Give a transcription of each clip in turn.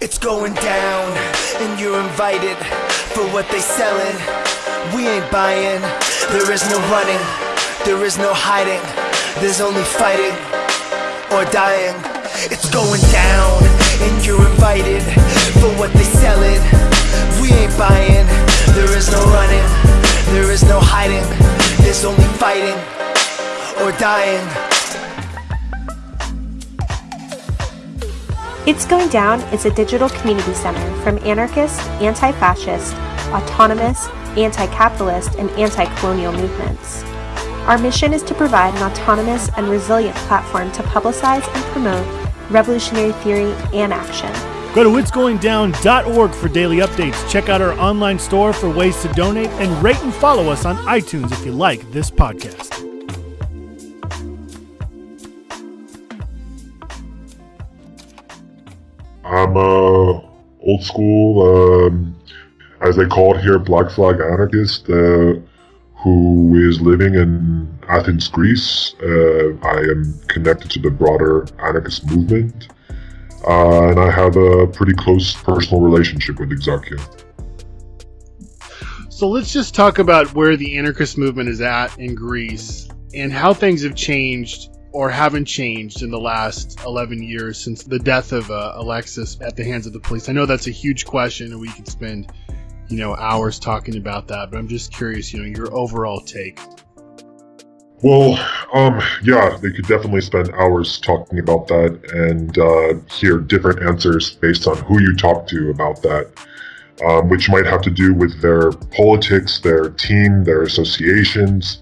It's going down, and you're invited for what they selling. We ain't buying. There is no running, there is no hiding. There's only fighting or dying. It's going down, and you're invited for what they selling. We ain't buying. There is no running, there is no hiding. There's only fighting or dying. It's Going Down is a digital community center from anarchist, anti fascist, autonomous, anti capitalist, and anti colonial movements. Our mission is to provide an autonomous and resilient platform to publicize and promote revolutionary theory and action. Go to itsgoingdown.org for daily updates. Check out our online store for ways to donate and rate and follow us on iTunes if you like this podcast. I'm a old school, um, as they call it here, Black Flag anarchist uh, who is living in Athens, Greece. Uh, I am connected to the broader anarchist movement, uh, and I have a pretty close personal relationship with Exarchia. So let's just talk about where the anarchist movement is at in Greece and how things have changed or haven't changed in the last 11 years since the death of uh, Alexis at the hands of the police? I know that's a huge question, and we could spend, you know, hours talking about that. But I'm just curious, you know, your overall take. Well, um, yeah, they could definitely spend hours talking about that and uh, hear different answers based on who you talk to about that, um, which might have to do with their politics, their team, their associations,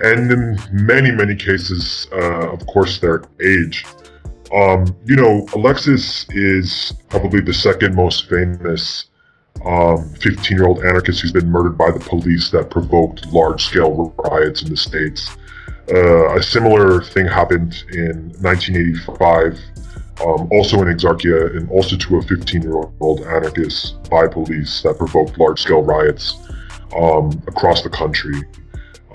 and in many, many cases, uh, of course, their age. Um, you know, Alexis is probably the second most famous 15 um, anarchist who's been murdered by the police that provoked large scale riots in the States. Uh, a similar thing happened in 1985, um, also in Exarchia, and also to a 15 year old anarchist by police that provoked large scale riots um, across the country.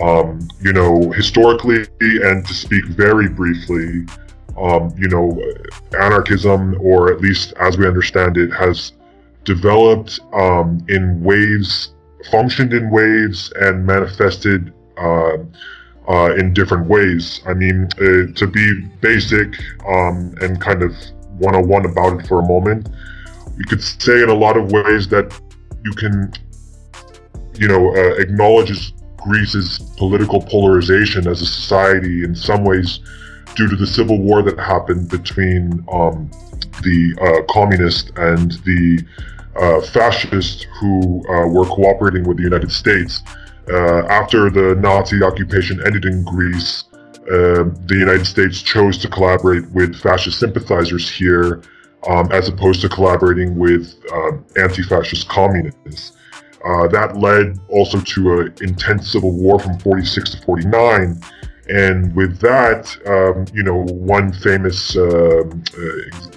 Um, you know, historically, and to speak very briefly, um, you know, anarchism, or at least as we understand it, has developed um, in waves, functioned in waves, and manifested uh, uh, in different ways. I mean, uh, to be basic um, and kind of 101 about it for a moment, we could say in a lot of ways that you can, you know, uh, acknowledge Greece's political polarization as a society in some ways due to the civil war that happened between um, the uh, communists and the uh, fascists who uh, were cooperating with the United States. Uh, after the Nazi occupation ended in Greece, uh, the United States chose to collaborate with fascist sympathizers here um, as opposed to collaborating with uh, anti-fascist communists. Uh, that led also to an intense civil war from 46 to 49. And with that, um, you know, one famous uh, uh,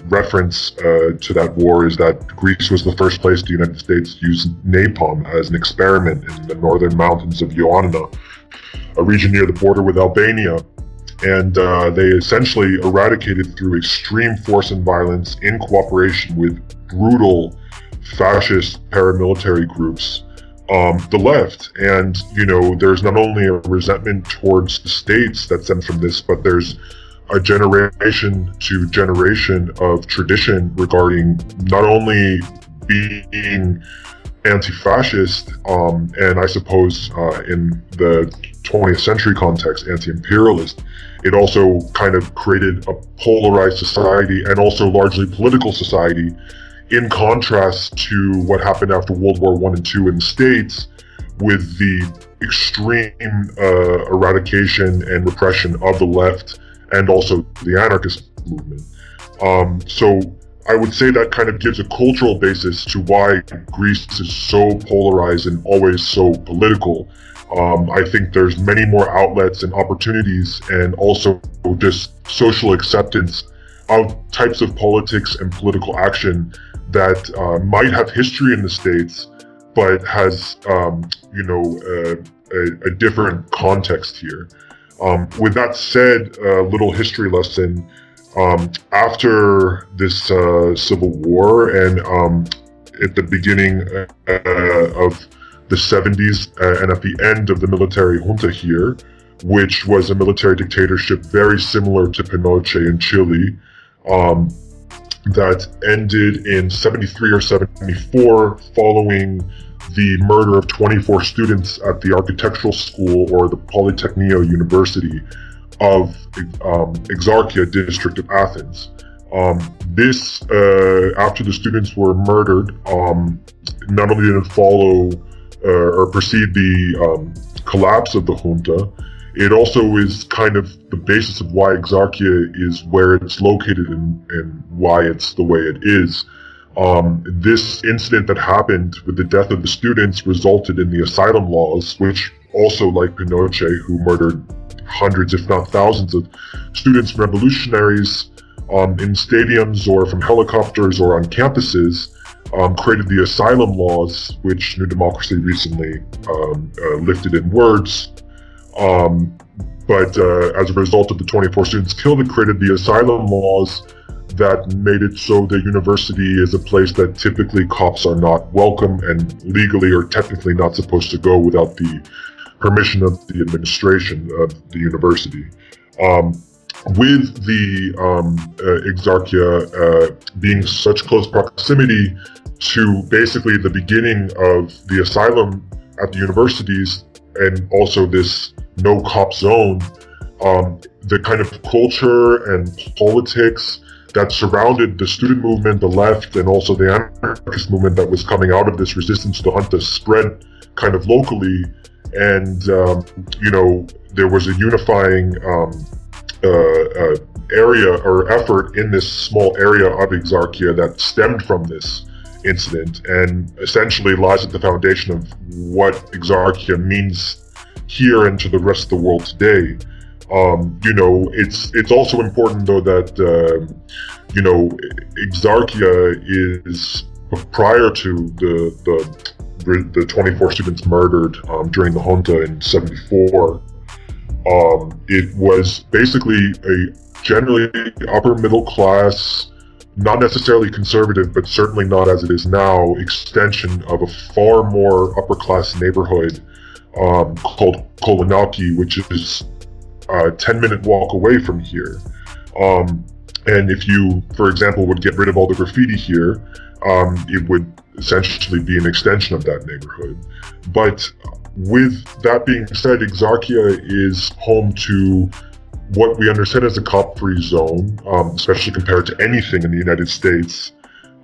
reference uh, to that war is that Greece was the first place the United States used napalm as an experiment in the northern mountains of Ioannina, a region near the border with Albania. And uh, they essentially eradicated through extreme force and violence in cooperation with brutal fascist paramilitary groups, um, the left. And, you know, there's not only a resentment towards the states that stems from this, but there's a generation to generation of tradition regarding not only being anti-fascist um, and I suppose uh, in the 20th century context anti-imperialist it also kind of created a polarized society and also largely political society in contrast to what happened after World War One and Two in the States, with the extreme uh, eradication and repression of the left and also the anarchist movement. Um, so I would say that kind of gives a cultural basis to why Greece is so polarized and always so political. Um, I think there's many more outlets and opportunities and also just social acceptance of types of politics and political action that uh, might have history in the states, but has um, you know a, a, different context here. Um, with that said, a little history lesson. Um, after this uh, civil war and um, at the beginning uh, of the 70s uh, and at the end of the military junta here, which was a military dictatorship very similar to Pinochet in Chile, um, that ended in 73 or 74 following the murder of 24 students at the architectural school or the Polytechnio University of um, Exarchia district of Athens. Um, this, uh, after the students were murdered, um, not only did it follow uh, or precede the um, collapse of the junta, it also is kind of the basis of why Exarchia is where it's located and, and why it's the way it is. Um, this incident that happened with the death of the students resulted in the asylum laws, which also, like Pinochet, who murdered hundreds, if not thousands, of students and revolutionaries um, in stadiums or from helicopters or on campuses, um, created the asylum laws, which New Democracy recently um, uh, lifted in words. Um, but uh, as a result of the 24 students killed, it created the asylum laws that made it so the university is a place that typically cops are not welcome and legally or technically not supposed to go without the permission of the administration of the university. Um, with the um, uh, Exarchia uh, being such close proximity to basically the beginning of the asylum at the universities and also this no cop zone, um, the kind of culture and politics that surrounded the student movement, the left, and also the anarchist movement that was coming out of this resistance to the junta spread kind of locally. And, um, you know, there was a unifying um, uh, uh, area or effort in this small area of Exarchia that stemmed from this incident and essentially lies at the foundation of what Exarchia means here and to the rest of the world today. Um, you know, it's it's also important though that uh, you know Exarchia is prior to the the the 24 students murdered um, during the junta in 74. Um, it was basically a generally upper middle class, not necessarily conservative, but certainly not as it is now, extension of a far more upper class neighborhood um, called Kolonaki, which is a 10 minute walk away from here. Um, and if you, for example, would get rid of all the graffiti here, um, it would essentially be an extension of that neighborhood. But with that being said, Exarchia is home to what we understand as a cop-free zone, um, especially compared to anything in the United States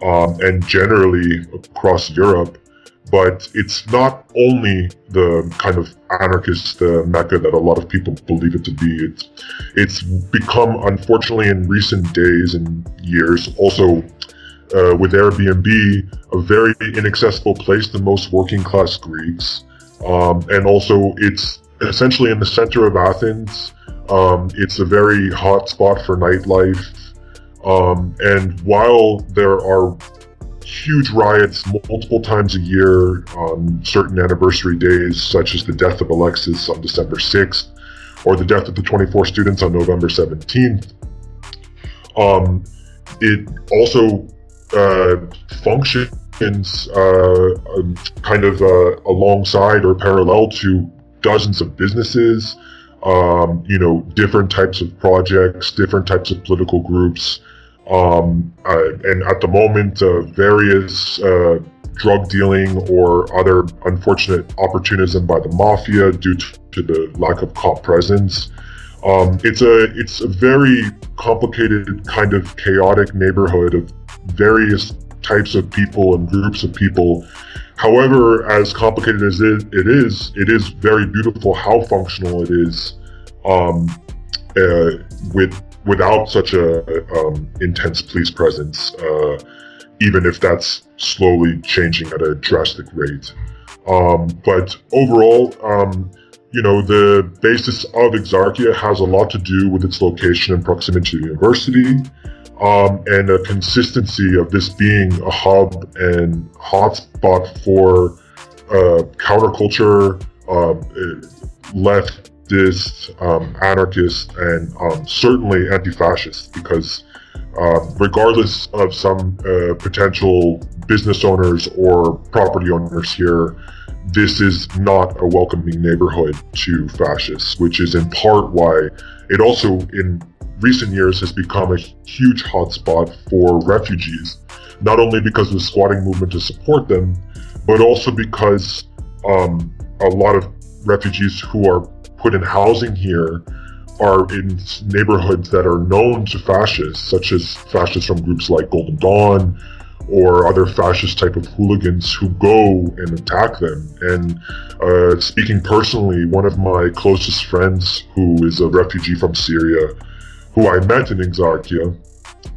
um, and generally across Europe but it's not only the kind of anarchist uh, mecca that a lot of people believe it to be. It's, it's become, unfortunately, in recent days and years, also uh, with Airbnb, a very inaccessible place to most working class Greeks. Um, and also, it's essentially in the center of Athens. Um, it's a very hot spot for nightlife. Um, and while there are huge riots multiple times a year on certain anniversary days, such as the death of Alexis on December 6th or the death of the 24 students on November 17th. Um, it also uh, functions uh, um, kind of uh, alongside or parallel to dozens of businesses, um, you know, different types of projects, different types of political groups, um, uh, and at the moment, uh, various uh, drug dealing or other unfortunate opportunism by the mafia due to, the lack of cop presence. Um, it's a it's a very complicated kind of chaotic neighborhood of various types of people and groups of people. However, as complicated as it, it is, it is very beautiful how functional it is um, uh, with without such a um, intense police presence, uh, even if that's slowly changing at a drastic rate. Um, but overall, um, you know, the basis of Exarchia has a lot to do with its location and proximity to the university, um, and a consistency of this being a hub and hotspot for uh, counterculture, uh, left um, anarchist, and um, certainly anti-fascist because uh, regardless of some uh, potential business owners or property owners here, this is not a welcoming neighborhood to fascists, which is in part why it also in recent years has become a huge hotspot for refugees, not only because of the squatting movement to support them, but also because um, a lot of refugees who are put in housing here are in neighborhoods that are known to fascists, such as fascists from groups like Golden Dawn or other fascist type of hooligans who go and attack them. And uh, speaking personally, one of my closest friends who is a refugee from Syria, who I met in Exarchia,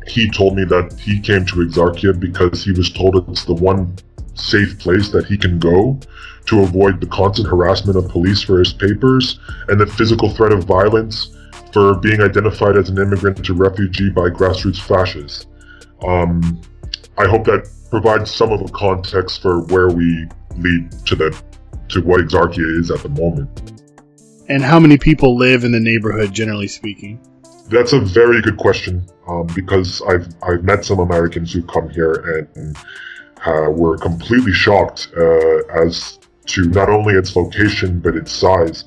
he told me that he came to Exarchia because he was told it's the one safe place that he can go to avoid the constant harassment of police for his papers and the physical threat of violence for being identified as an immigrant or refugee by grassroots fascists. Um, I hope that provides some of the context for where we lead to the to what Exarchia is at the moment. And how many people live in the neighborhood, generally speaking? That's a very good question um, because I've I've met some Americans who come here and uh, were completely shocked uh, as to not only its location but its size.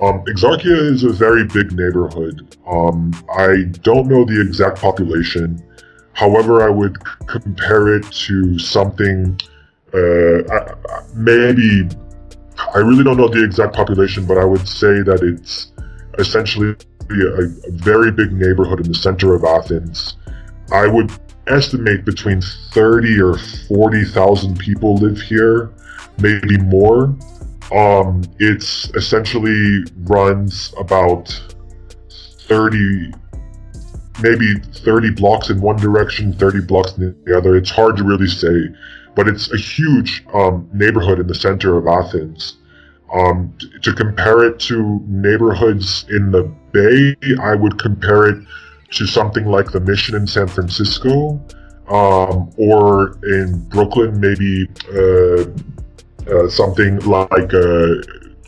Um, Exarchia is a very big neighborhood. Um, I don't know the exact population. However, I would compare it to something, uh, maybe, I really don't know the exact population, but I would say that it's essentially a, a very big neighborhood in the center of Athens. I would estimate between 30 or 40,000 people live here, maybe more. Um, it's essentially runs about 30, maybe 30 blocks in one direction, 30 blocks in the other. It's hard to really say, but it's a huge um, neighborhood in the center of Athens. Um, to compare it to neighborhoods in the Bay, I would compare it to something like the Mission in San Francisco, um, or in Brooklyn, maybe uh, uh, something like uh,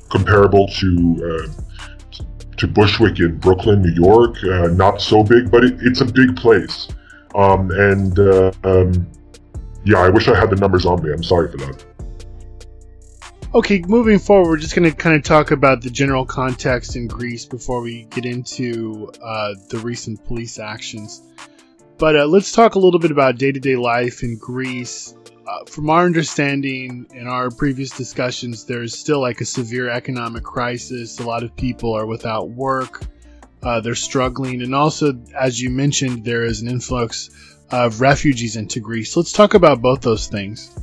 comparable to uh, to Bushwick in Brooklyn, New York. Uh, not so big, but it, it's a big place. Um, and um, yeah, I wish I had the numbers on me. I'm sorry for that. Okay, moving forward, we're just going to kind of talk about the general context in Greece before we get into uh, the recent police actions. But uh, let's talk a little bit about day to day life in Greece. Uh, from our understanding in our previous discussions, there's still like a severe economic crisis. A lot of people are without work, uh, they're struggling. And also, as you mentioned, there is an influx of refugees into Greece. Let's talk about both those things.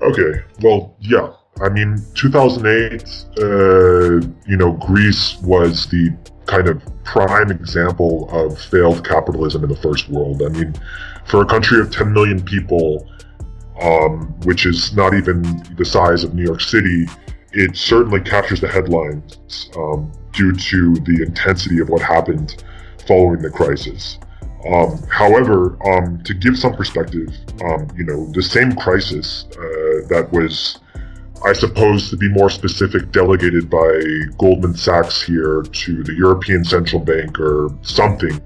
Okay, well, yeah, I mean, 2008, uh, you know, Greece was the kind of prime example of failed capitalism in the first world. I mean, for a country of 10 million people, um, which is not even the size of New York City, it certainly captures the headlines um, due to the intensity of what happened following the crisis. Um, however, um, to give some perspective, um, you know, the same crisis uh, that was I suppose to be more specific, delegated by Goldman Sachs here to the European Central Bank or something.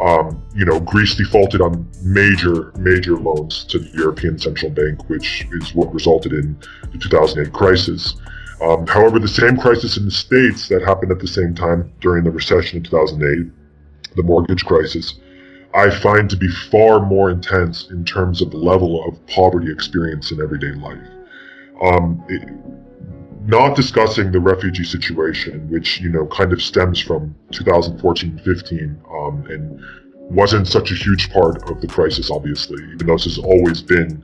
Um, you know, Greece defaulted on major, major loans to the European Central Bank, which is what resulted in the 2008 crisis. Um, however, the same crisis in the States that happened at the same time during the recession in 2008, the mortgage crisis, I find to be far more intense in terms of level of poverty experience in everyday life um, it, not discussing the refugee situation, which you know kind of stems from 2014-15, um, and wasn't such a huge part of the crisis, obviously, even though this has always been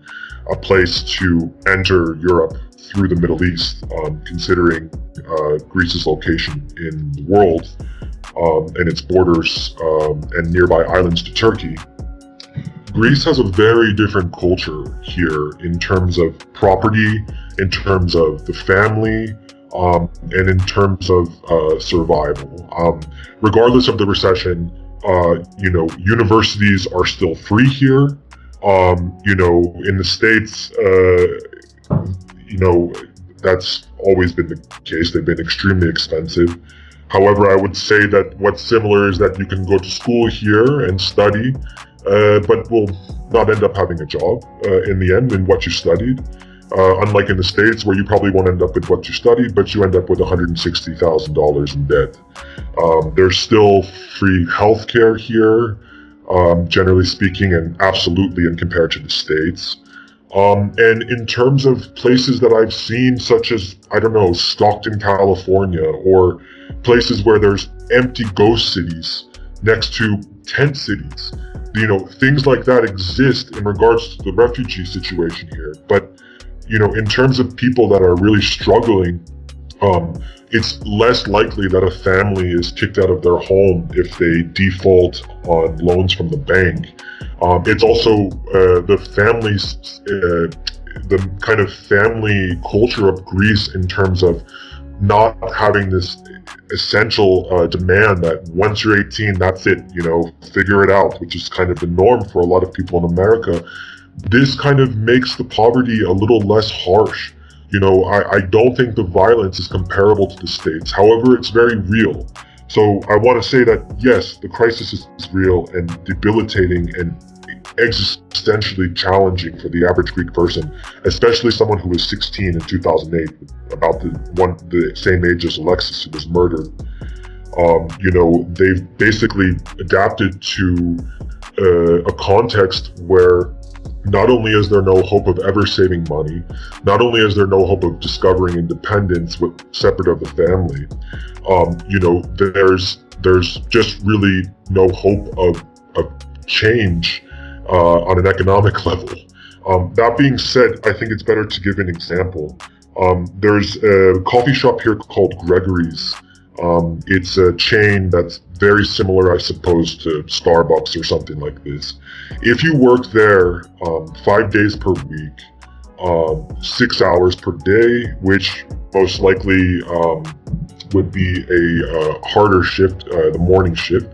a place to enter Europe through the Middle East, um, considering uh, Greece's location in the world um, and its borders um, and nearby islands to Turkey. Greece has a very different culture here in terms of property, in terms of the family, um, and in terms of uh, survival. Um, regardless of the recession, uh, you know, universities are still free here. Um, you know, in the States, uh, you know, that's always been the case. They've been extremely expensive. However, I would say that what's similar is that you can go to school here and study, uh, but will not end up having a job uh, in the end in what you studied. Uh, unlike in the States, where you probably won't end up with what you studied, but you end up with $160,000 in debt. Um, there's still free healthcare here, um, generally speaking, and absolutely in compared to the States. Um, and in terms of places that I've seen, such as, I don't know, Stockton, California, or places where there's empty ghost cities next to tent cities, you know, things like that exist in regards to the refugee situation here. But you know, in terms of people that are really struggling, um, it's less likely that a family is kicked out of their home if they default on loans from the bank. Um, it's also uh, the families, uh, the kind of family culture of Greece in terms of not having this essential uh, demand that once you're 18, that's it, you know, figure it out, which is kind of the norm for a lot of people in America this kind of makes the poverty a little less harsh. You know, I, I don't think the violence is comparable to the States. However, it's very real. So I want to say that yes, the crisis is real and debilitating and existentially challenging for the average Greek person, especially someone who was 16 in 2008, about the one the same age as Alexis, who was murdered. Um, you know, they've basically adapted to uh, a context where not only is there no hope of ever saving money, not only is there no hope of discovering independence with separate of the family, um, you know, there's there's just really no hope of, of change uh, on an economic level. Um, that being said, I think it's better to give an example. Um, there's a coffee shop here called Gregory's. Um, it's a chain that's very similar, I suppose, to Starbucks or something like this. If you work there um, five days per week, um, six hours per day, which most likely um, would be a uh, harder shift, uh, the morning shift,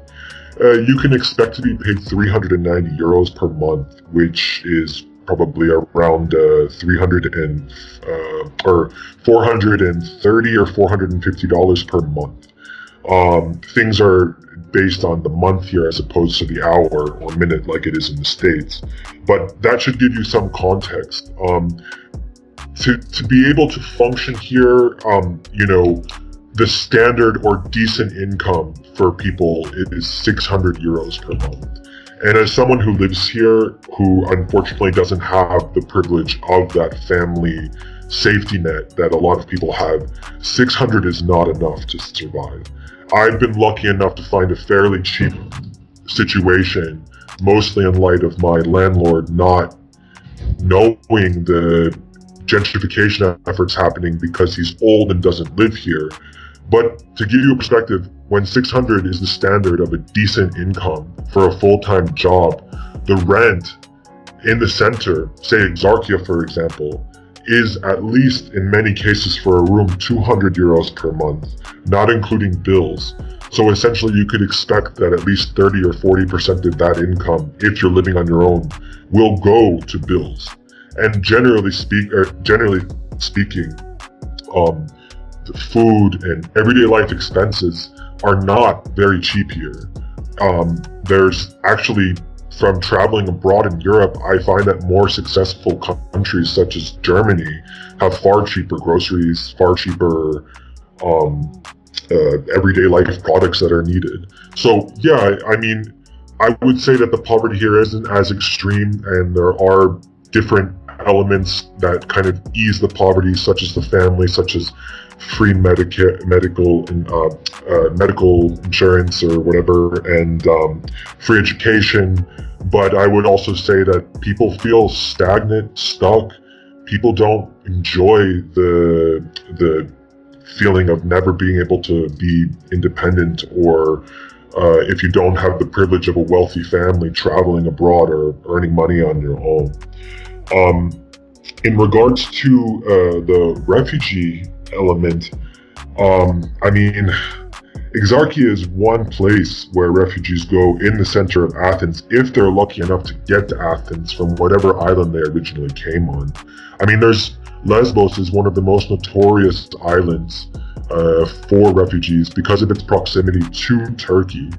uh, you can expect to be paid 390 euros per month, which is probably around uh, 300 and uh, or 430 or 450 dollars per month. Um, things are based on the month here as opposed to the hour or minute like it is in the States. But that should give you some context. Um, to, to be able to function here, um, you know, the standard or decent income for people is 600 euros per month. And as someone who lives here, who unfortunately doesn't have the privilege of that family safety net that a lot of people have, 600 is not enough to survive. I've been lucky enough to find a fairly cheap situation, mostly in light of my landlord not knowing the gentrification efforts happening because he's old and doesn't live here. But to give you a perspective, when 600 is the standard of a decent income for a full-time job, the rent in the center, say Exarchia for example, is at least in many cases for a room 200 euros per month, not including bills. So essentially you could expect that at least 30 or 40% of that income, if you're living on your own, will go to bills. And generally speak, er, generally speaking, um, food and everyday life expenses are not very cheap here. Um, there's actually from traveling abroad in Europe, I find that more successful countries such as Germany have far cheaper groceries, far cheaper um, uh, everyday life products that are needed. So yeah, I, I mean, I would say that the poverty here isn't as extreme, and there are different elements that kind of ease the poverty, such as the family, such as free medica- medical uh, uh, medical insurance or whatever, and um, free education. But I would also say that people feel stagnant, stuck. People don't enjoy the the feeling of never being able to be independent or uh, if you don't have the privilege of a wealthy family traveling abroad or earning money on your own. Um, in regards to uh, the refugee element, um, I mean, Exarchia is one place where refugees go in the center of Athens if they're lucky enough to get to Athens from whatever island they originally came on. I mean, there's Lesbos is one of the most notorious islands uh, for refugees because of its proximity to Turkey.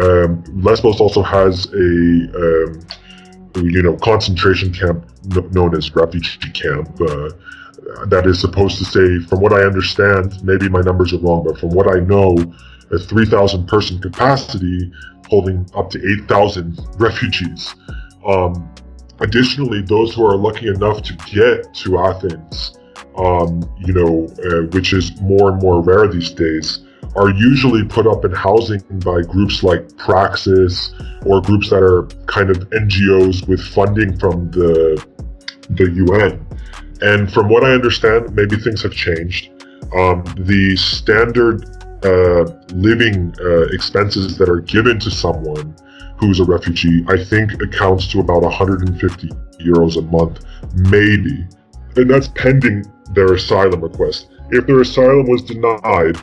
Um, Lesbos also has a um, you know concentration camp known as refugee camp. Uh, that is supposed to say, from what I understand, maybe my numbers are wrong, but from what I know, a 3,000 person capacity holding up to 8,000 refugees. Um, additionally, those who are lucky enough to get to Athens, um, you know, uh, which is more and more rare these days, are usually put up in housing by groups like Praxis or groups that are kind of NGOs with funding from the the UN. And from what I understand, maybe things have changed. Um, the standard uh, living uh, expenses that are given to someone who's a refugee, I think accounts to about 150 euros a month, maybe. And that's pending their asylum request. If their asylum was denied,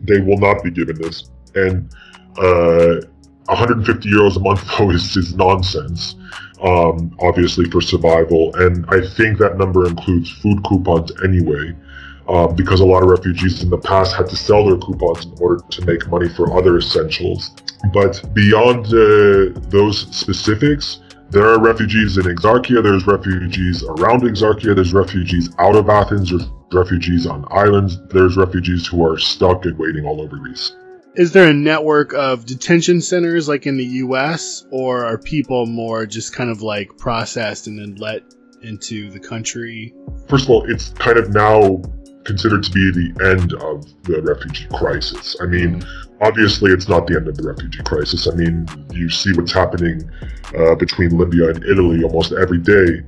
they will not be given this. And uh, 150 euros a month, though, is, is nonsense, um, obviously, for survival. And I think that number includes food coupons anyway, uh, because a lot of refugees in the past had to sell their coupons in order to make money for other essentials. But beyond uh, those specifics, there are refugees in Exarchia, there's refugees around Exarchia, there's refugees out of Athens, there's refugees on islands, there's refugees who are stuck and waiting all over Greece. Is there a network of detention centers like in the US, or are people more just kind of like processed and then let into the country? First of all, it's kind of now considered to be the end of the refugee crisis. I mean, obviously, it's not the end of the refugee crisis. I mean, you see what's happening uh, between Libya and Italy almost every day.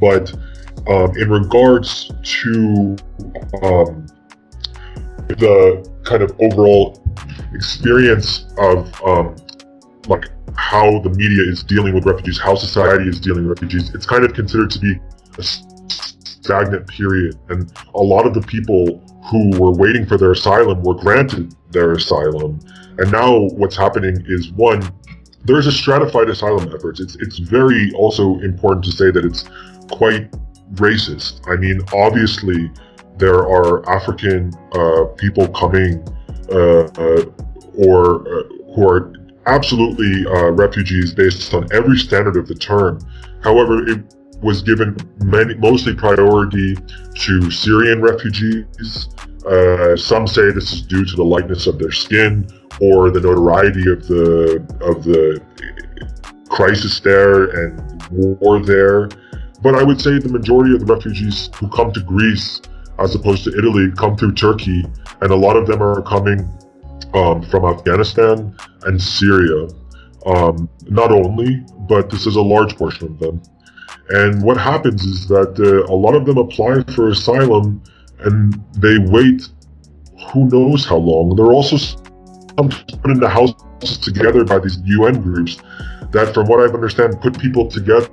But um, in regards to um, the kind of overall experience of um, like how the media is dealing with refugees, how society is dealing with refugees, it's kind of considered to be a stagnant period. And a lot of the people who were waiting for their asylum were granted their asylum. And now what's happening is one, there's a stratified asylum efforts. It's it's very also important to say that it's quite racist. I mean, obviously, there are African uh, people coming or uh, who are absolutely uh, refugees based on every standard of the term. However, it was given many, mostly priority to Syrian refugees. Uh, some say this is due to the lightness of their skin or the notoriety of the of the crisis there and war there. But I would say the majority of the refugees who come to Greece, as opposed to Italy, come through Turkey, and a lot of them are coming um, from Afghanistan and Syria. Um, not only, but this is a large portion of them. And what happens is that uh, a lot of them apply for asylum and they wait who knows how long. They're also put into houses together by these UN groups that, from what I've understand, put people together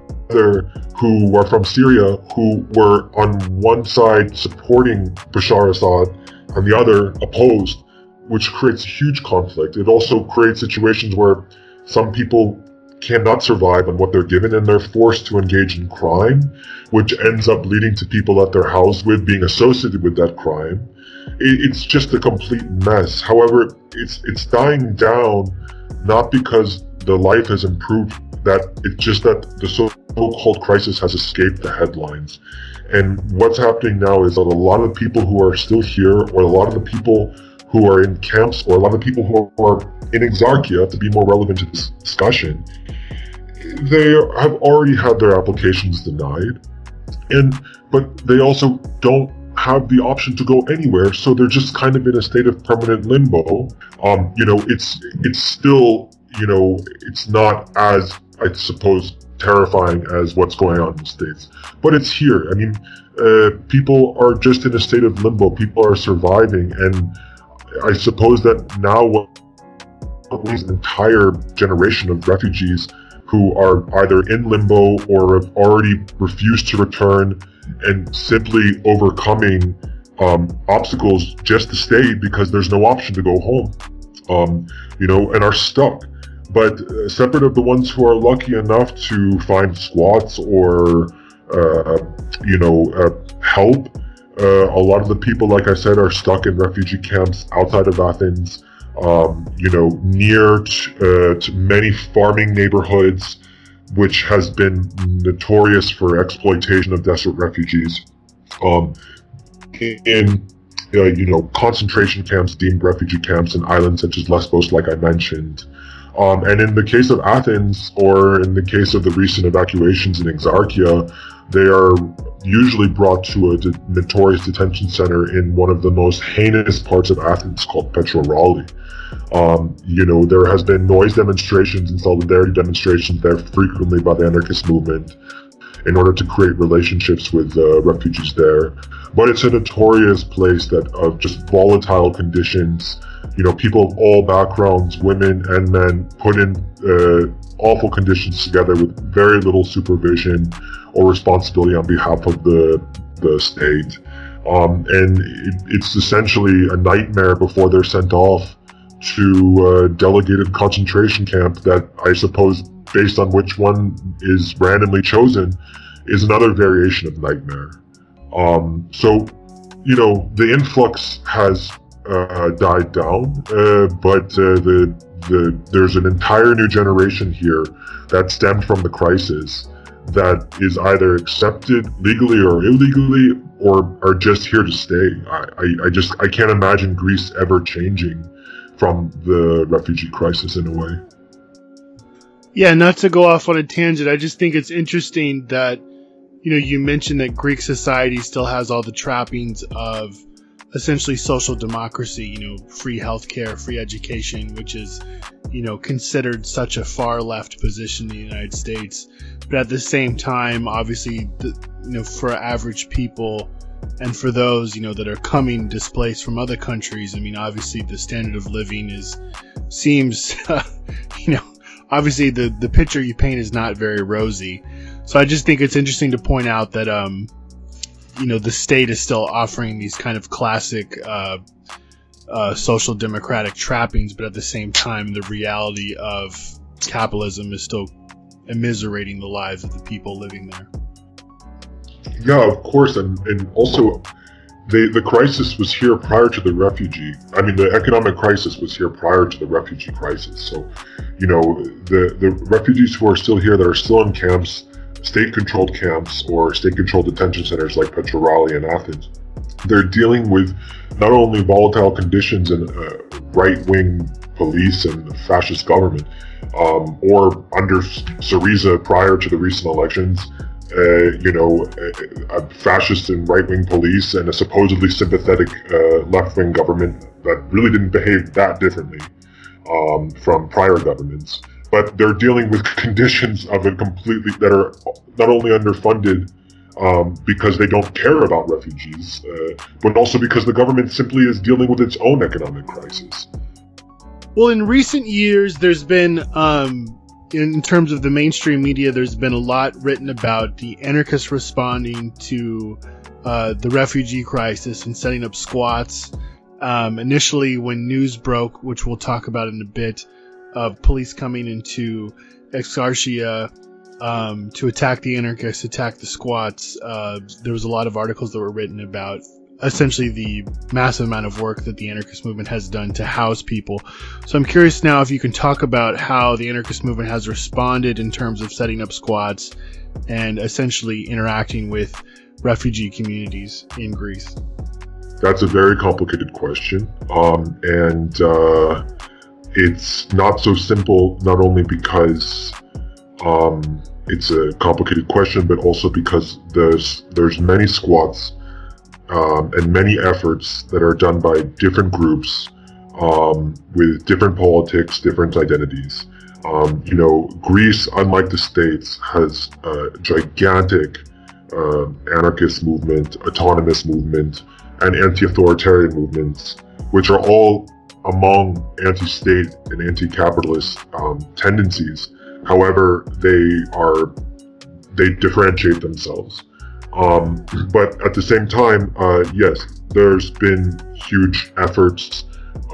who are from Syria who were on one side supporting Bashar Assad and the other opposed, which creates a huge conflict. It also creates situations where some people cannot survive on what they're given and they're forced to engage in crime, which ends up leading to people that they're housed with being associated with that crime. It's just a complete mess. However, it's it's dying down not because the life has improved, that it's just that the so-called crisis has escaped the headlines. And what's happening now is that a lot of people who are still here, or a lot of the people who are in camps, or a lot of people who are in Exarchia, to be more relevant to this discussion, they have already had their applications denied, and but they also don't have the option to go anywhere, so they're just kind of in a state of permanent limbo. Um, you know, it's it's still, you know, it's not as I suppose terrifying as what's going on in the states, but it's here. I mean, uh, people are just in a state of limbo. People are surviving, and I suppose that now an entire generation of refugees who are either in limbo or have already refused to return and simply overcoming um, obstacles just to stay because there's no option to go home, um, you know, and are stuck. But uh, separate of the ones who are lucky enough to find squats or, uh, you know, uh, help. Uh, a lot of the people, like I said, are stuck in refugee camps outside of Athens, um, you know, near to, uh, many farming neighborhoods, which has been notorious for exploitation of desperate refugees. Um, in uh, you know concentration camps, deemed refugee camps, in islands such as Lesbos, like I mentioned. Um, and in the case of Athens, or in the case of the recent evacuations in Exarchia, they are usually brought to a de- notorious detention center in one of the most heinous parts of Athens called Petrou Ralli. Um, you know, there has been noise demonstrations and solidarity demonstrations there frequently by the anarchist movement in order to create relationships with uh, refugees there. But it's a notorious place that of just volatile conditions. You know, people of all backgrounds, women and men, put in uh, awful conditions together with very little supervision or responsibility on behalf of the the state. Um, and it, it's essentially a nightmare before they're sent off to a delegated concentration camp that I suppose, based on which one is randomly chosen, is another variation of nightmare. Um, so, you know, the influx has uh, died down, uh, but uh, the the there's an entire new generation here that stemmed from the crisis that is either accepted legally or illegally or are just here to stay. I, I, I just I can't imagine Greece ever changing from the refugee crisis in a way. Yeah, not to go off on a tangent, I just think it's interesting that you know you mentioned that Greek society still has all the trappings of essentially social democracy, you know, free healthcare, free education, which is, you know, considered such a far left position in the United States. But at the same time, obviously, the, you know, for average people and for those, you know, that are coming displaced from other countries, I mean, obviously the standard of living is, seems, you know, obviously the, the picture you paint is not very rosy. So I just think it's interesting to point out that, um, you know the state is still offering these kind of classic uh, uh, social democratic trappings, but at the same time, the reality of capitalism is still immiserating the lives of the people living there. Yeah, of course, and and also. The, the crisis was here prior to the refugee. I mean, the economic crisis was here prior to the refugee crisis. So, you know, the, the refugees who are still here that are still in camps state-controlled camps or state-controlled detention centers like Petrou Ralli and Athens. They're dealing with not only volatile conditions and uh, right-wing police and fascist government, um, or under Syriza prior to the recent elections, uh, you know, a, a fascist and right-wing police and a supposedly sympathetic uh, left-wing government that really didn't behave that differently um, from prior governments but they're dealing with conditions of it completely that are not only underfunded um, because they don't care about refugees, uh, but also because the government simply is dealing with its own economic crisis. Well, in recent years, there's been, um, in terms of the mainstream media, there's been a lot written about the anarchists responding to uh, the refugee crisis and setting up squats. Um, initially, when news broke, which we'll talk about in a bit, of police coming into Exarchia um, to attack the anarchists, attack the squats. Uh, there was a lot of articles that were written about essentially the massive amount of work that the anarchist movement has done to house people. So I'm curious now if you can talk about how the anarchist movement has responded in terms of setting up squats and essentially interacting with refugee communities in Greece. That's a very complicated question. Um, and uh, it's not so simple, not only because um, it's a complicated question, but also because there's there's many squats um, and many efforts that are done by different groups um, with different politics, different identities. Um, you know, Greece, unlike the states, has a gigantic uh, anarchist movement, autonomous movement, and anti-authoritarian movements, which are all among anti-state and anti-capitalist um, tendencies. However, they are they differentiate themselves. Um, but at the same time, uh, yes, there's been huge efforts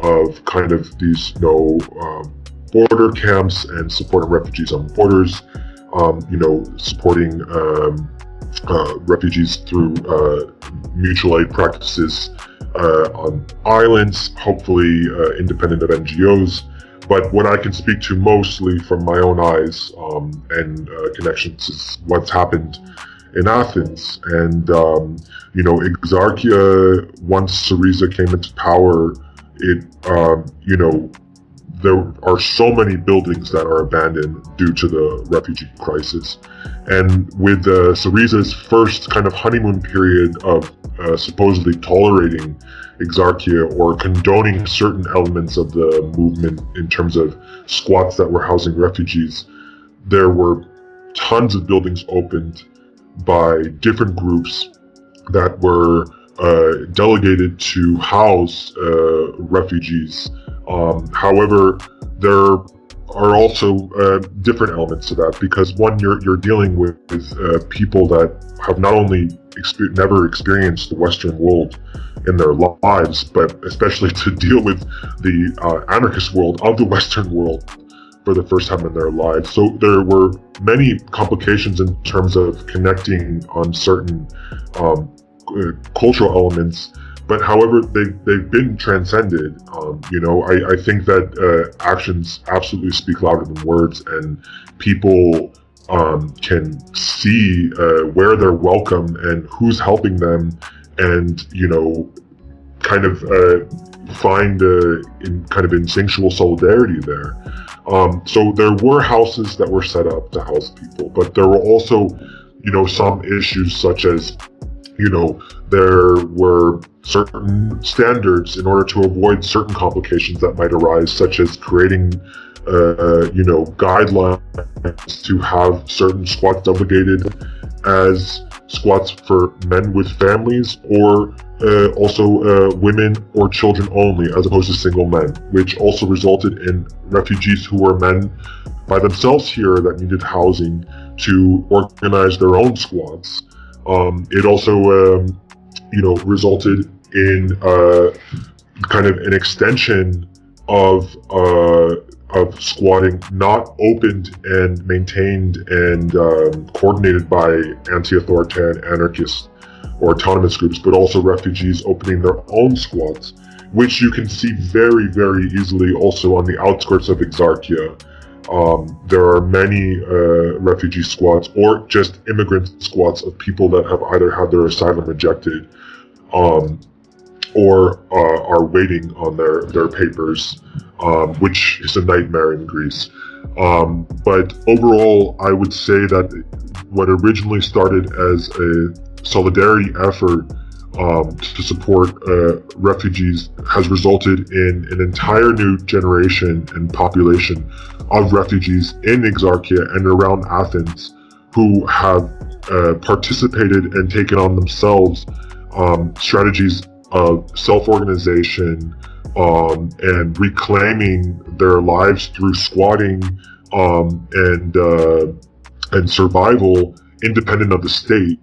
of kind of these you know um, border camps and supporting refugees on borders. Um, you know, supporting um, uh, refugees through uh, mutual aid practices uh, on islands, hopefully uh, independent of NGOs. But what I can speak to mostly from my own eyes um, and uh, connections is what's happened in Athens. And, um, you know, Exarchia, once Syriza came into power, it, um, you know, there are so many buildings that are abandoned due to the refugee crisis. And with uh, Syriza's first kind of honeymoon period of uh, supposedly tolerating Exarchia or condoning certain elements of the movement in terms of squats that were housing refugees, there were tons of buildings opened by different groups that were uh, delegated to house uh, refugees. Um, however, there are also uh, different elements to that because one, you're you're dealing with, uh, people that have not only exper- never experienced the Western world in their lives, but especially to deal with the uh, anarchist world of the Western world for the first time in their lives. So there were many complications in terms of connecting on certain um, uh, cultural elements. But however, they, they've been transcended. Um, you know, I, I think that uh, actions absolutely speak louder than words, and people um, can see uh, where they're welcome and who's helping them, and you know, kind of uh, find uh, in kind of instinctual solidarity there. Um, so there were houses that were set up to house people, but there were also, you know, some issues such as, you know, there were certain standards in order to avoid certain complications that might arise, such as creating, uh, you know, guidelines to have certain squats delegated as squats for men with families or uh, also uh, women or children only, as opposed to single men, which also resulted in refugees who were men by themselves here that needed housing to organize their own squads. Um, it also, um, you know, resulted in uh, kind of an extension of uh, of squatting not opened and maintained and um, coordinated by anti-authoritarian anarchists or autonomous groups, but also refugees opening their own squats, which you can see very, very easily also on the outskirts of Exarchia. Um, there are many uh, refugee squats or just immigrant squats of people that have either had their asylum rejected um, or uh, are waiting on their, their papers, um, which is a nightmare in Greece. Um, but overall, I would say that what originally started as a solidarity effort um, to support uh, refugees has resulted in an entire new generation and population of refugees in Exarchia and around Athens who have uh, participated and taken on themselves um, strategies of self-organization um, and reclaiming their lives through squatting um, and uh, and survival independent of the state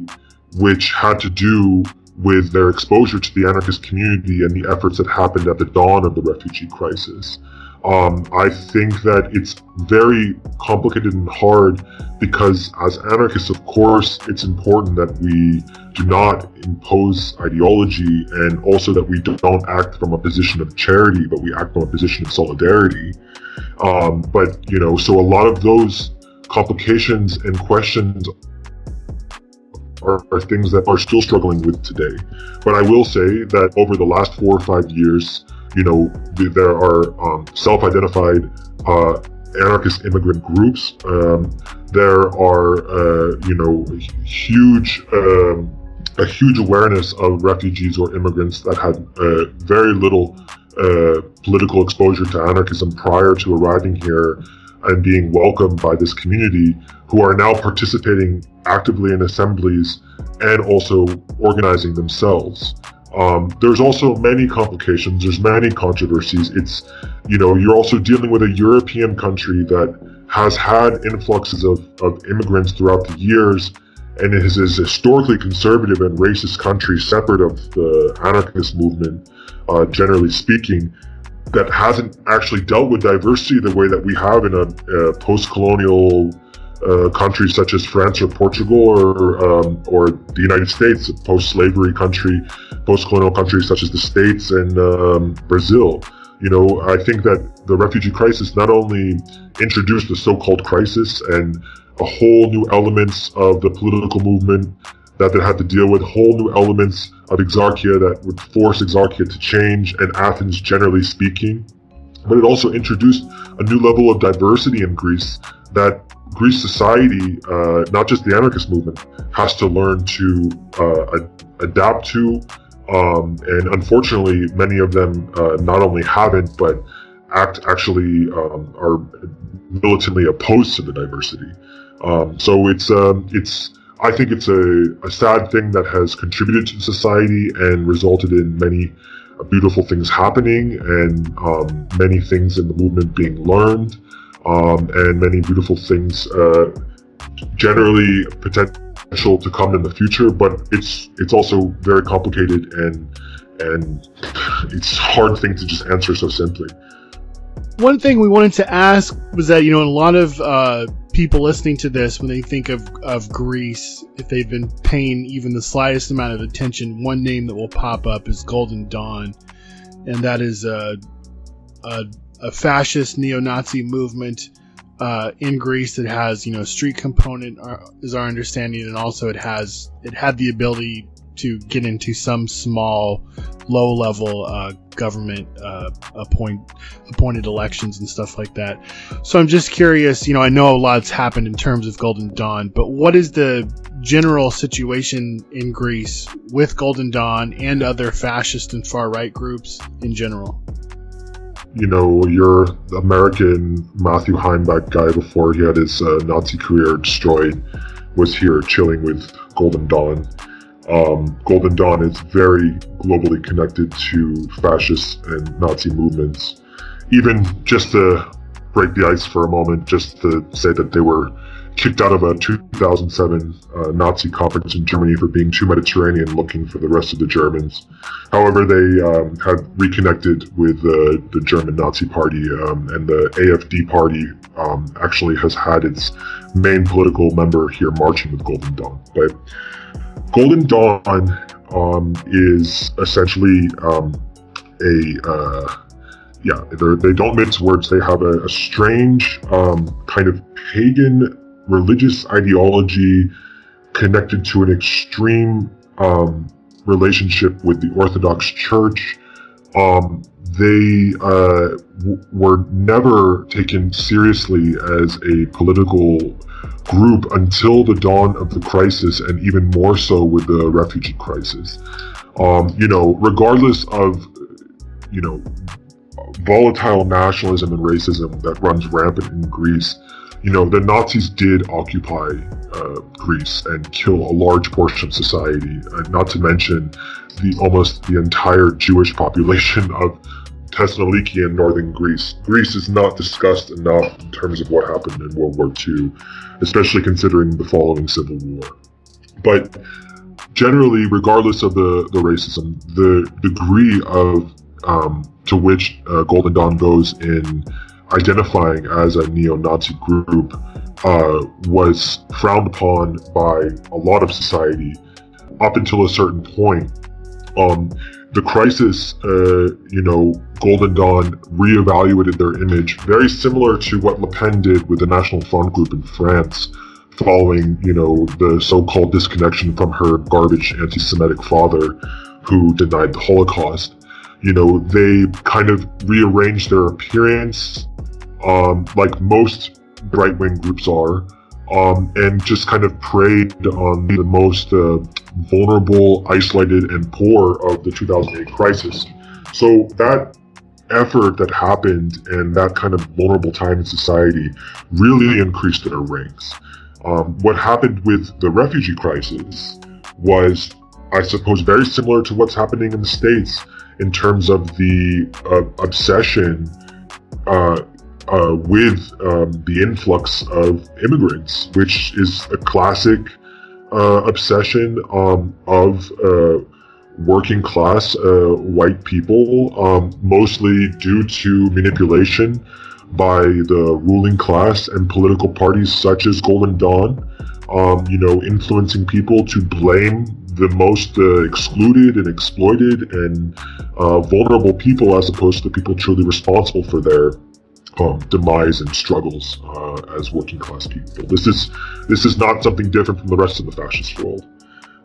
which had to do with their exposure to the anarchist community and the efforts that happened at the dawn of the refugee crisis. Um, I think that it's very complicated and hard because, as anarchists, of course, it's important that we do not impose ideology and also that we don't act from a position of charity, but we act from a position of solidarity. Um, but, you know, so a lot of those complications and questions are, are, things that are still struggling with today. But I will say that over the last four or five years, you know, there are um, self-identified uh, anarchist immigrant groups. Um, there are, uh, you know, huge, um, a huge awareness of refugees or immigrants that had uh, very little uh, political exposure to anarchism prior to arriving here and being welcomed by this community who are now participating actively in assemblies and also organizing themselves. Um, there's also many complications, there's many controversies. It's, you know, you're also dealing with a European country that has had influxes of, of immigrants throughout the years and it is a historically conservative and racist country separate of the anarchist movement, uh, generally speaking that hasn't actually dealt with diversity the way that we have in a, a post-colonial uh, such as France or Portugal or um, or the United States, a post-slavery country, post-colonial countries such as the States and um, Brazil. You know, I think that the refugee crisis not only introduced the so-called crisis and a whole new elements of the political movement that they had to deal with, whole new elements of exarchia that would force exarchia to change, and Athens generally speaking. But it also introduced a new level of diversity in Greece that Greece society, uh, not just the anarchist movement, has to learn to uh, ad- adapt to. Um, and unfortunately, many of them uh, not only haven't, but act actually um, are militantly opposed to the diversity. Um, so it's um, it's I think it's a, a sad thing that has contributed to society and resulted in many beautiful things happening and um, many things in the movement being learned um, and many beautiful things uh, generally potential to come in the future but it's it's also very complicated and and it's hard thing to just answer so simply one thing we wanted to ask was that you know a lot of uh, people listening to this when they think of, of Greece, if they've been paying even the slightest amount of attention, one name that will pop up is Golden Dawn, and that is a a, a fascist neo-Nazi movement uh, in Greece that has you know street component uh, is our understanding, and also it has it had the ability to get into some small, low level uh, government uh, appoint appointed elections and stuff like that. So I'm just curious. You know, I know a lot's happened in terms of Golden Dawn, but what is the general situation in Greece with Golden Dawn and other fascist and far right groups in general? you know, your American Matthew Heimbach guy before he had his uh, Nazi career destroyed was here chilling with Golden Dawn. Um, Golden Dawn is very globally connected to fascist and Nazi movements. Even just to break the ice for a moment, just to say that they were kicked out of a 2007 uh, Nazi conference in Germany for being too Mediterranean looking for the rest of the Germans. However, they um, had reconnected with uh, the German Nazi Party, um, and the AFD Party um, actually has had its main political member here marching with Golden Dawn. But Golden Dawn um, is essentially um, a uh, yeah, they don't mince words. They have a, a strange um, kind of pagan religious ideology connected to an extreme um, relationship with the Orthodox Church. Um, they uh, were never taken seriously as a political group until the dawn of the crisis, and even more so with the refugee crisis. Um, you know, regardless of, you know, volatile nationalism and racism that runs rampant in Greece, you know, the Nazis did occupy uh, Greece and kill a large portion of society, uh, not to mention the almost the entire Jewish population of Thessaloniki in northern Greece. Greece is not discussed enough in terms of what happened in World War II, especially considering the following civil war. But generally, regardless of the, the racism, the degree of um, to which uh, Golden Dawn goes in identifying as a neo-Nazi group uh, was frowned upon by a lot of society up until a certain point. Um, the crisis, uh, you know, Golden Dawn reevaluated their image, very similar to what Le Pen did with the National Front group in France, following, you know, the so-called disconnection from her garbage anti-Semitic father, who denied the Holocaust. You know, they kind of rearranged their appearance, um, like most right wing groups are, um, and just kind of preyed on the most uh, vulnerable, isolated, and poor of the 2008 crisis. So that effort that happened and that kind of vulnerable time in society really increased their ranks. Um, what happened with the refugee crisis was, I suppose, very similar to what's happening in the States in terms of the uh, obsession uh, uh, with um, the influx of immigrants, which is a classic uh, obsession um, of uh, working class uh, white people, um, mostly due to manipulation by the ruling class and political parties such as Golden Dawn, um, you know, influencing people to blame the most uh, excluded and exploited and uh, vulnerable people as opposed to the people truly responsible for their um, demise and struggles uh, as working class people. This is this is not something different from the rest of the fascist world.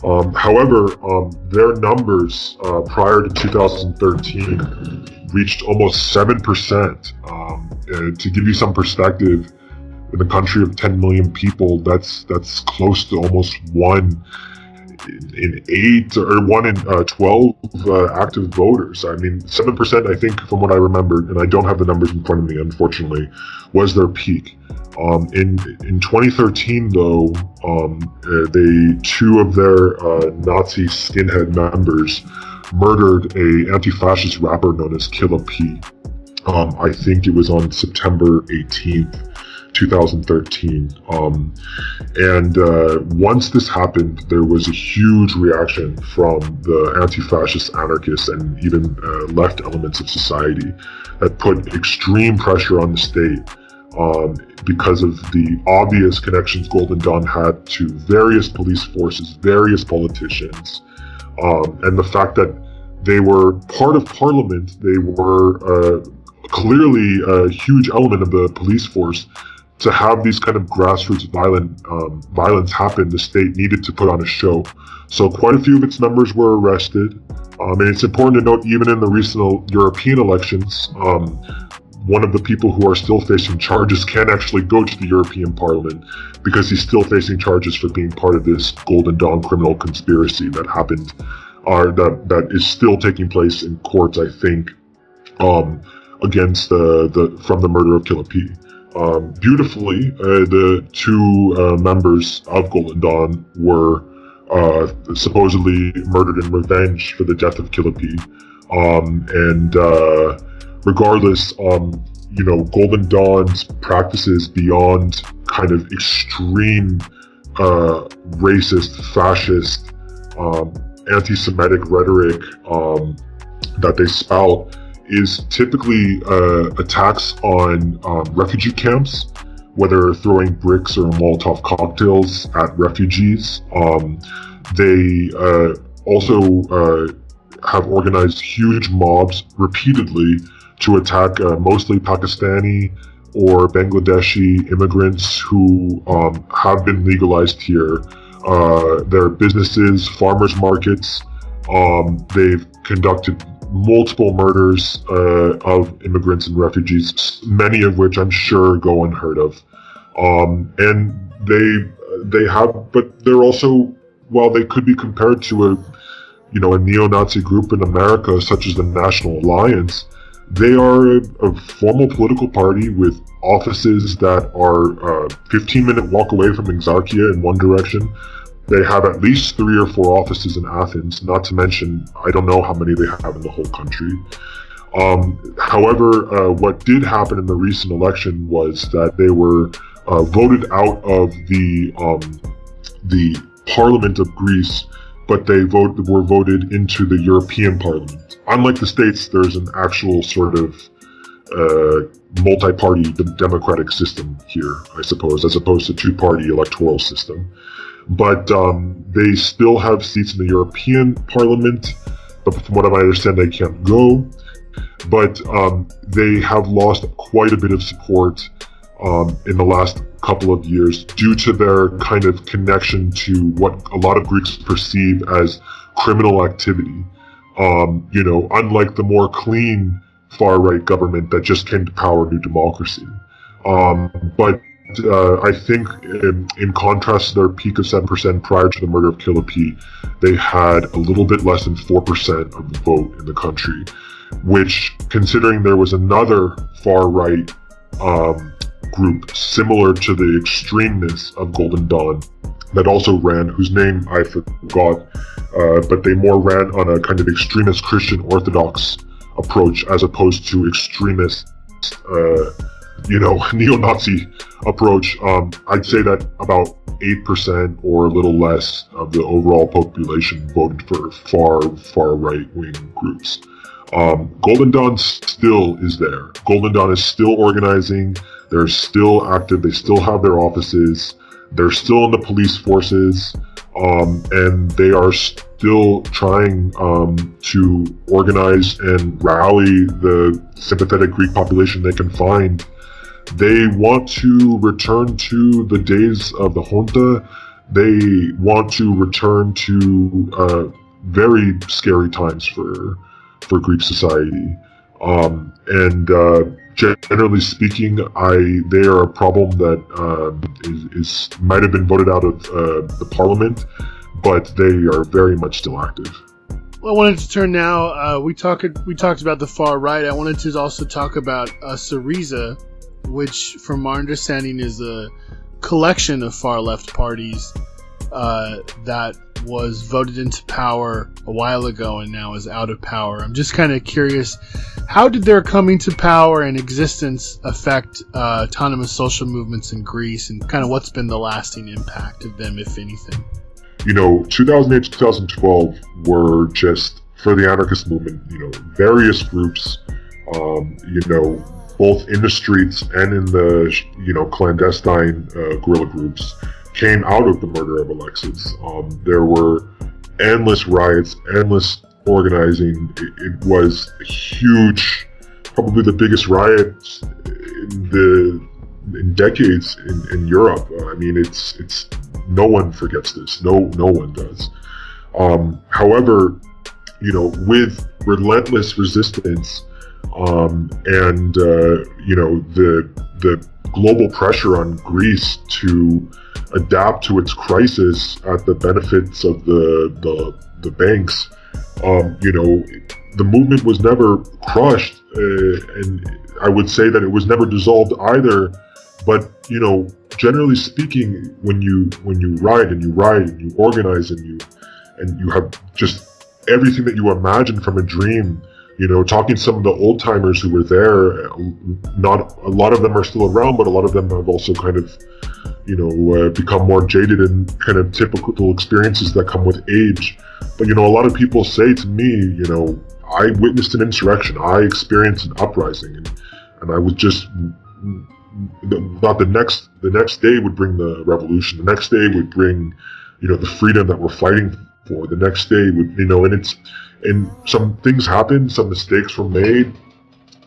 Um, however, um, their numbers uh, prior to 2013 reached almost seven percent. Um, to give you some perspective, in a country of 10 million people, that's that's close to almost one in eight or one in uh, 12 uh, active voters. I mean, 7%, I think, from what I remember, and I don't have the numbers in front of me, unfortunately, was their peak. Um, in in 2013, though, um, uh, they two of their uh, Nazi skinhead members murdered a anti-fascist rapper known as Killa P. Um, I think it was on September 18th. 2013. Um, and uh, once this happened, there was a huge reaction from the anti fascist anarchists and even uh, left elements of society that put extreme pressure on the state. Um, because of the obvious connections Golden Dawn had to various police forces, various politicians, um, and the fact that they were part of parliament, they were uh, clearly a huge element of the police force to have these kind of grassroots violent um, violence happen, the state needed to put on a show. So quite a few of its members were arrested. Um, and it's important to note, even in the recent European elections, um, one of the people who are still facing charges can actually go to the European Parliament because he's still facing charges for being part of this Golden Dawn criminal conspiracy that happened, or that that is still taking place in courts. I think um, against the the from the murder of Killa P um, beautifully, uh, the two uh, members of Golden Dawn were uh, supposedly murdered in revenge for the death of Killa P. Um, and uh, regardless, um, you know, Golden Dawn's practices beyond kind of extreme uh, racist, fascist, um, anti-Semitic rhetoric um, that they spout is typically uh, attacks on um, refugee camps, whether throwing bricks or Molotov cocktails at refugees. Um, they uh, also uh, have organized huge mobs repeatedly to attack uh, mostly Pakistani or Bangladeshi immigrants who um, have been legalized here. Uh, their businesses, farmers markets, um, they've conducted multiple murders uh, of immigrants and refugees, many of which I'm sure go unheard of. Um, and they they have, but they're also, while they could be compared to a, you know, a neo-Nazi group in America, such as the National Alliance, they are a, a formal political party with offices that are uh, 15 minute walk away from Exarchia in one direction, they have at least three or four offices in Athens, not to mention, I don't know how many they have in the whole country. Um, however, uh, what did happen in the recent election was that they were uh, voted out of the um, the Parliament of Greece, but they vote, were voted into the European Parliament. Unlike the states, there's an actual sort of uh, multi-party democratic system here, I suppose, as opposed to two-party electoral system but um, they still have seats in the European Parliament. But from what I understand, they can't go. But um, they have lost quite a bit of support um, in the last couple of years due to their kind of connection to what a lot of Greeks perceive as criminal activity. Um, you know, unlike the more clean far right government that just came to power, New Democracy. Um, but uh, I think, in, in, contrast to their peak of 7% prior to the murder of Killa P, they had a little bit less than 4% of the vote in the country, which, considering there was another far right um, group similar to the extremeness of Golden Dawn that also ran, whose name I forgot, uh, but they more ran on a kind of extremist Christian Orthodox approach as opposed to extremist. Uh, you know, neo-Nazi approach, um, I'd say that about 8% or a little less of the overall population voted for far, far right-wing groups. Um, Golden Dawn still is there. Golden Dawn is still organizing. They're still active. They still have their offices. They're still in the police forces. Um, and they are still trying um, to organize and rally the sympathetic Greek population they can find. They want to return to the days of the junta. They want to return to uh, very scary times for for Greek society. Um, and uh, generally speaking, I they are a problem that um, is, is, might have been voted out of uh, the parliament, but they are very much still active. Well, I wanted to turn now. Uh, we talked we talked about the far right. I wanted to also talk about uh, Syriza, which, from our understanding, is a collection of far left parties uh, that was voted into power a while ago and now is out of power. I'm just kind of curious, how did their coming to power and existence affect uh, autonomous social movements in Greece, and kind of what's been the lasting impact of them, if anything? You know, 2008 2012 were just for the anarchist movement. You know, various groups. Um, you know, both in the streets and in the you know clandestine uh, guerrilla groups came out of the murder of Alexis. Um, there were endless riots, endless organizing. It, it, was huge, probably the biggest riot in the in decades in, in Europe. Uh, I mean, it's it's no one forgets this. No no one does. Um, however, you know, with relentless resistance um, and uh, you know the the global pressure on Greece to adapt to its crisis at the benefits of the the, the banks. Um, you know, the movement was never crushed, uh, and I would say that it was never dissolved either. But you know, generally speaking, when you when you ride and you ride and you organize and you and you have just everything that you imagine from a dream you know, talking to some of the old timers who were there, not a lot of them are still around, but a lot of them have also kind of, you know, uh, become more jaded and kind of typical experiences that come with age. But, you know, a lot of people say to me, you know, I witnessed an insurrection, I experienced an uprising, and, and I was just mm, mm, mm, thought the next the next day would bring the revolution. The next day would bring, you know, the freedom that we're fighting for. The next day would, you know, and it's and some things happened, some mistakes were made,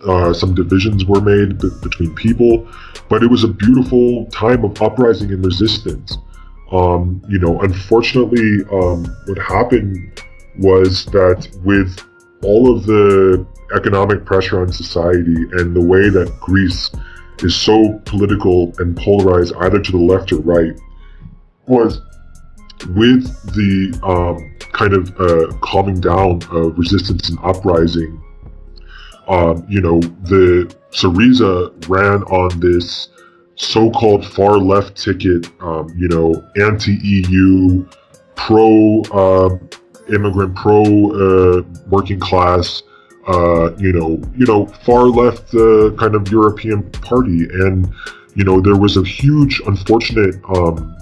uh, some divisions were made between people, but it was a beautiful time of uprising and resistance. Um, you know, unfortunately, um, what happened was that with all of the economic pressure on society and the way that Greece is so political and polarized either to the left or right, was with the um, kind of uh, calming down of resistance and uprising, um, you know, the Syriza ran on this so-called far left ticket, um, you know, anti-EU, pro-immigrant, uh, pro-working uh, class, uh, you know, you know, far left uh, kind of European party, and you know, there was a huge, unfortunate um,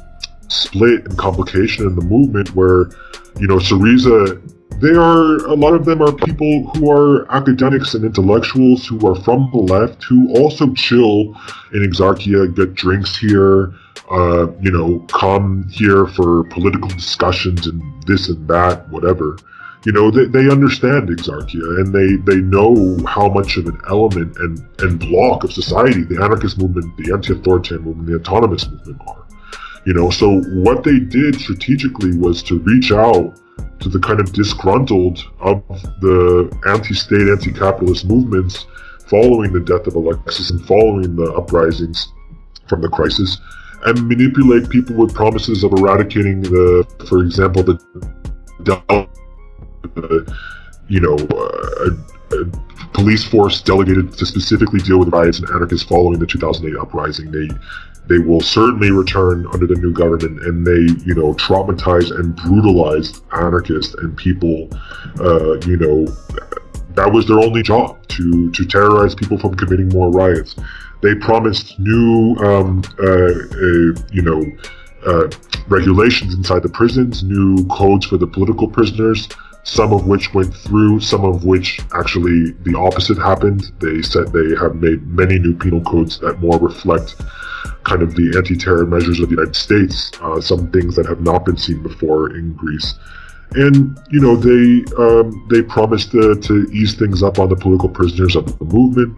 split and complication in the movement where, you know, Syriza, they are, a lot of them are people who are academics and intellectuals who are from the left who also chill in Exarchia, get drinks here, uh, you know, come here for political discussions and this and that, whatever. You know, they, they understand Exarchia and they, they know how much of an element and, and block of society the anarchist movement, the anti-authoritarian movement, the autonomous movement are. You know, so what they did strategically was to reach out to the kind of disgruntled of the anti-state, anti-capitalist movements following the death of Alexis and following the uprisings from the crisis, and manipulate people with promises of eradicating the, for example, the, you know, uh, a, a police force delegated to specifically deal with riots and anarchists following the 2008 uprising. They they will certainly return under the new government and they, you know, traumatize and brutalize anarchists and people, uh, you know, that was their only job to, to terrorize people from committing more riots. They promised new, um, uh, you know, uh, regulations inside the prisons, new codes for the political prisoners, some of which went through, some of which actually the opposite happened. They said they have made many new penal codes that more reflect kind of the anti-terror measures of the United States, uh, some things that have not been seen before in Greece. And you know they um, they promised to, to ease things up on the political prisoners of the movement,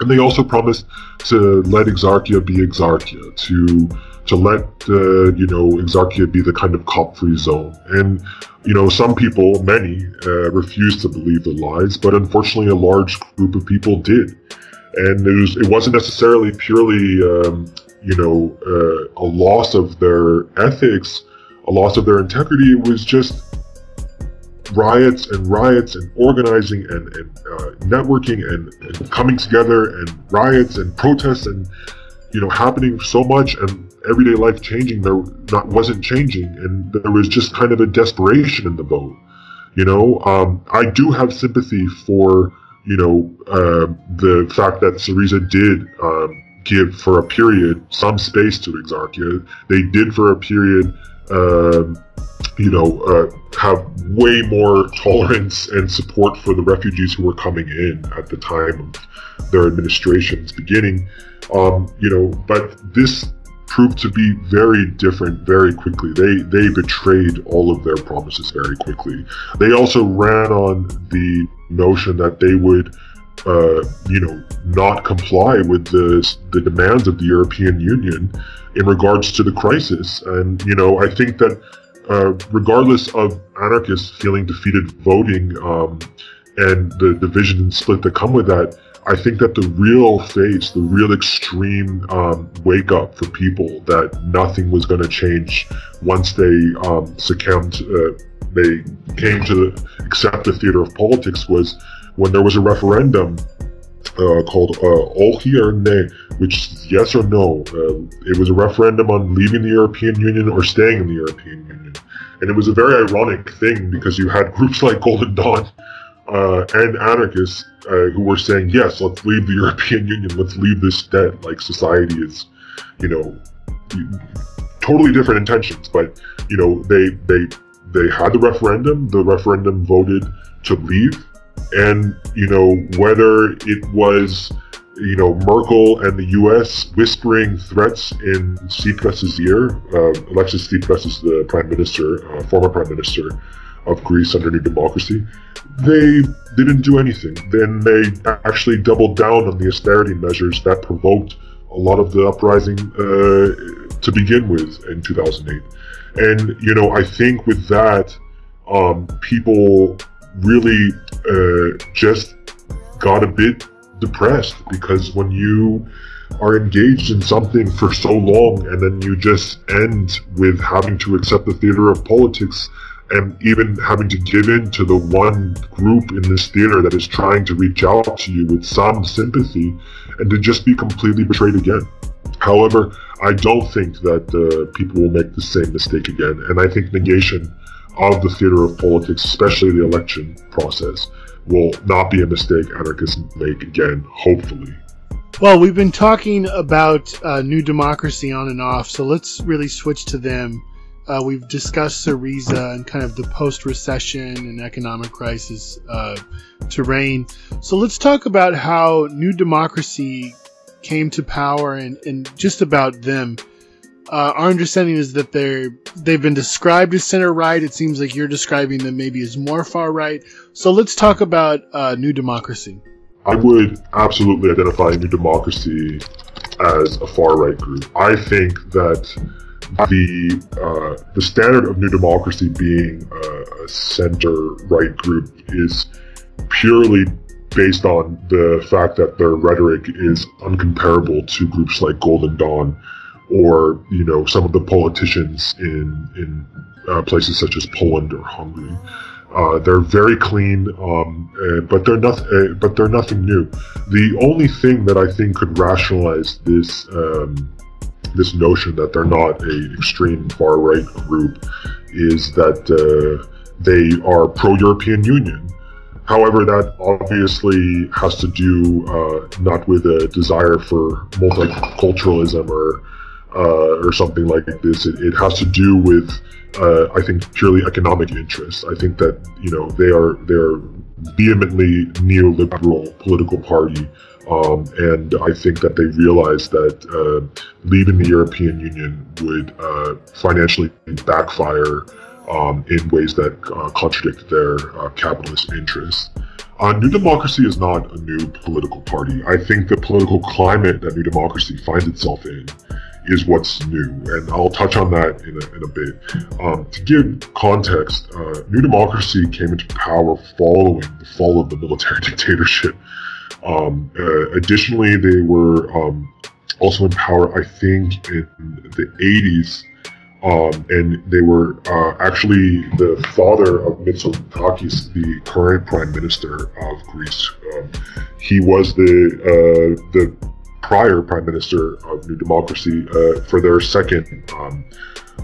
and they also promised to let Exarchia be Exarchia, to to let uh, you know Exarchia be the kind of cop-free zone. And you know some people, many, uh, refused to believe the lies, but unfortunately a large group of people did. And it was it wasn't necessarily purely um, you know uh, a loss of their ethics, a loss of their integrity. It was just riots and riots and organizing and, and uh, networking and, and, coming together and riots and protests and you know happening so much and everyday life changing there not wasn't changing and there was just kind of a desperation in the boat you know um, i do have sympathy for you know uh, the fact that Syriza did um, give for a period some space to Exarchia they did for a period um, you know, uh, have way more tolerance and support for the refugees who were coming in at the time of their administration's beginning. Um, you know, but this proved to be very different very quickly. They they betrayed all of their promises very quickly. They also ran on the notion that they would uh, you know, not comply with the the demands of the European Union in regards to the crisis. And you know, I think that uh, regardless of anarchists feeling defeated voting um, and the division and split that come with that, I think that the real face, the real extreme um, wake up for people that nothing was going to change once they um, succumbed, uh, they came to accept the theater of politics was when there was a referendum uh, called uh, or Ne, which is yes or no. Uh, it was a referendum on leaving the European Union or staying in the European Union. And it was a very ironic thing because you had groups like Golden Dawn uh, and anarchists uh, who were saying, yes, let's leave the European Union, let's leave this debt. Like society is, you know, totally different intentions. But, you know, they, they, they had the referendum, the referendum voted to leave and you know whether it was you know Merkel and the U.S. whispering threats in Tsipras's ear. Uh, Alexis Tsipras is the prime minister, uh, former prime minister of Greece under New Democracy. They didn't do anything. Then they actually doubled down on the austerity measures that provoked a lot of the uprising uh, to begin with in 2008. And you know, I think with that, um, people really uh, just got a bit depressed because when you are engaged in something for so long and then you just end with having to accept the theater of politics and even having to give in to the one group in this theater that is trying to reach out to you with some sympathy and to just be completely betrayed again. However, I don't think that uh, people will make the same mistake again, and I think negation of the theater of politics, especially the election process, will not be a mistake anarchists make again, hopefully. Well, we've been talking about uh, New Democracy on and off, so let's really switch to them. Uh, we've discussed Syriza and kind of the post recession and economic crisis uh, terrain. So let's talk about how New Democracy came to power and, and just about them. Uh, our understanding is that they're they've been described as center right. It seems like you're describing them maybe as more far right. So let's talk about uh, New Democracy. I would absolutely identify New Democracy as a far right group. I think that the uh, the standard of New Democracy being a, a center right group is purely based on the fact that their rhetoric is uncomparable to groups like Golden Dawn or you know some of the politicians in in uh, places such as Poland or Hungary. Uh, they're very clean, um, uh, but they're nothing. Uh, but they're nothing new. The only thing that I think could rationalize this um, this notion that they're not a extreme far right group is that uh, they are pro European Union. However, that obviously has to do uh, not with a desire for multiculturalism or uh, or something like this. It, it has to do with, uh, I think, purely economic interests. I think that you know they are they're vehemently neoliberal political party. Um, and I think that they realized that uh, leaving the European Union would uh, financially backfire um, in ways that uh, contradict their uh, capitalist interests. Uh, New Democracy is not a new political party. I think the political climate that New Democracy finds itself in is what's new, and I'll touch on that in a, in a bit. Um, to give context, uh, New Democracy came into power following the fall of the military dictatorship. Um, uh, additionally, they were um, also in power, I think, in the 80s um, and they were uh, actually the father of Mitsotakis, the current prime minister of Greece. Um, he was the uh, the prior prime minister of New Democracy uh, for their second um,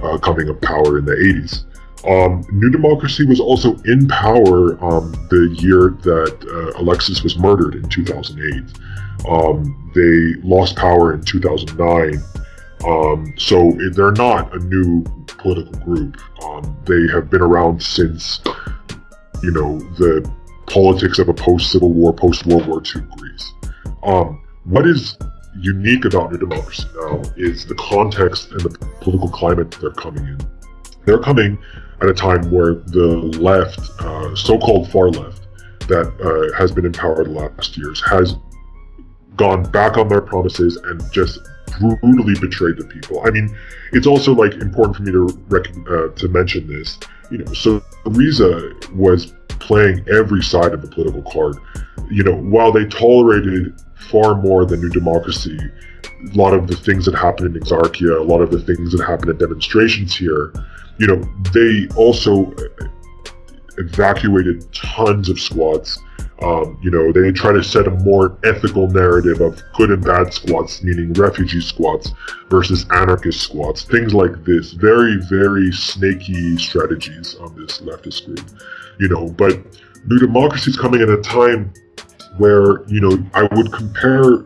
uh, coming of power in the 80s. Um, New Democracy was also in power um, the year that uh, Alexis was murdered in 2008. Um, they lost power in 2009 um, so they're not a new political group. Um, they have been around since, you know, the politics of a post-Civil War, post-World War II Greece. Um, what is unique about New Democracy now is the context and the political climate they're coming in. They're coming at a time where the left, uh, so-called far left, that uh, has been in power the last years, has gone back on their promises and just brutally betrayed the people. I mean, it's also like important for me to uh, to mention this. You know, so Syriza was playing every side of the political card. You know, while they tolerated far more than New Democracy, a lot of the things that happened in Exarchia, a lot of the things that happened at demonstrations here, you know, they also evacuated tons of squads um, you know, they try to set a more ethical narrative of good and bad squats, meaning refugee squats versus anarchist squats, things like this. Very, very snaky strategies on this leftist group, you know. But New Democracy is coming at a time where, you know, I would compare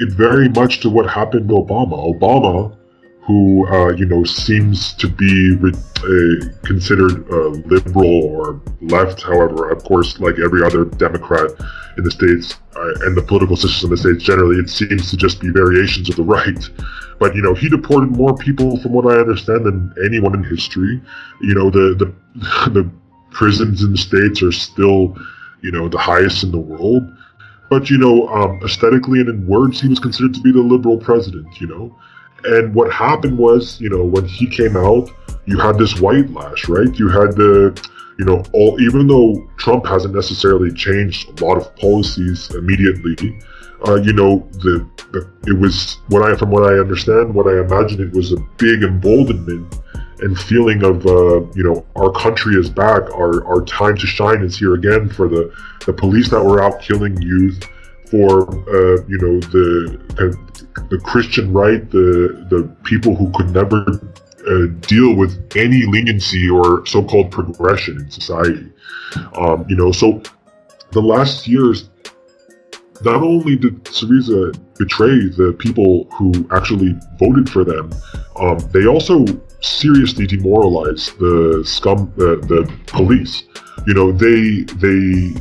it very much to what happened to Obama. Obama who uh, you know seems to be considered uh, liberal or left. However, of course, like every other Democrat in the states uh, and the political system in the states generally, it seems to just be variations of the right. But you know, he deported more people, from what I understand, than anyone in history. You know, the the the prisons in the states are still, you know, the highest in the world. But you know, um, aesthetically and in words, he was considered to be the liberal president. You know. And what happened was, you know, when he came out, you had this white lash, right? You had the, you know, all even though Trump hasn't necessarily changed a lot of policies immediately, uh, you know, the, the it was what I from what I understand, what I imagine it was a big emboldenment and feeling of uh, you know our country is back, our our time to shine is here again for the the police that were out killing youth, for uh, you know the the Christian right, the the people who could never uh, deal with any leniency or so-called progression in society. Um, you know, so the last years, not only did Syriza betray the people who actually voted for them, um, they also seriously demoralize the scum, the, the police. You know, they they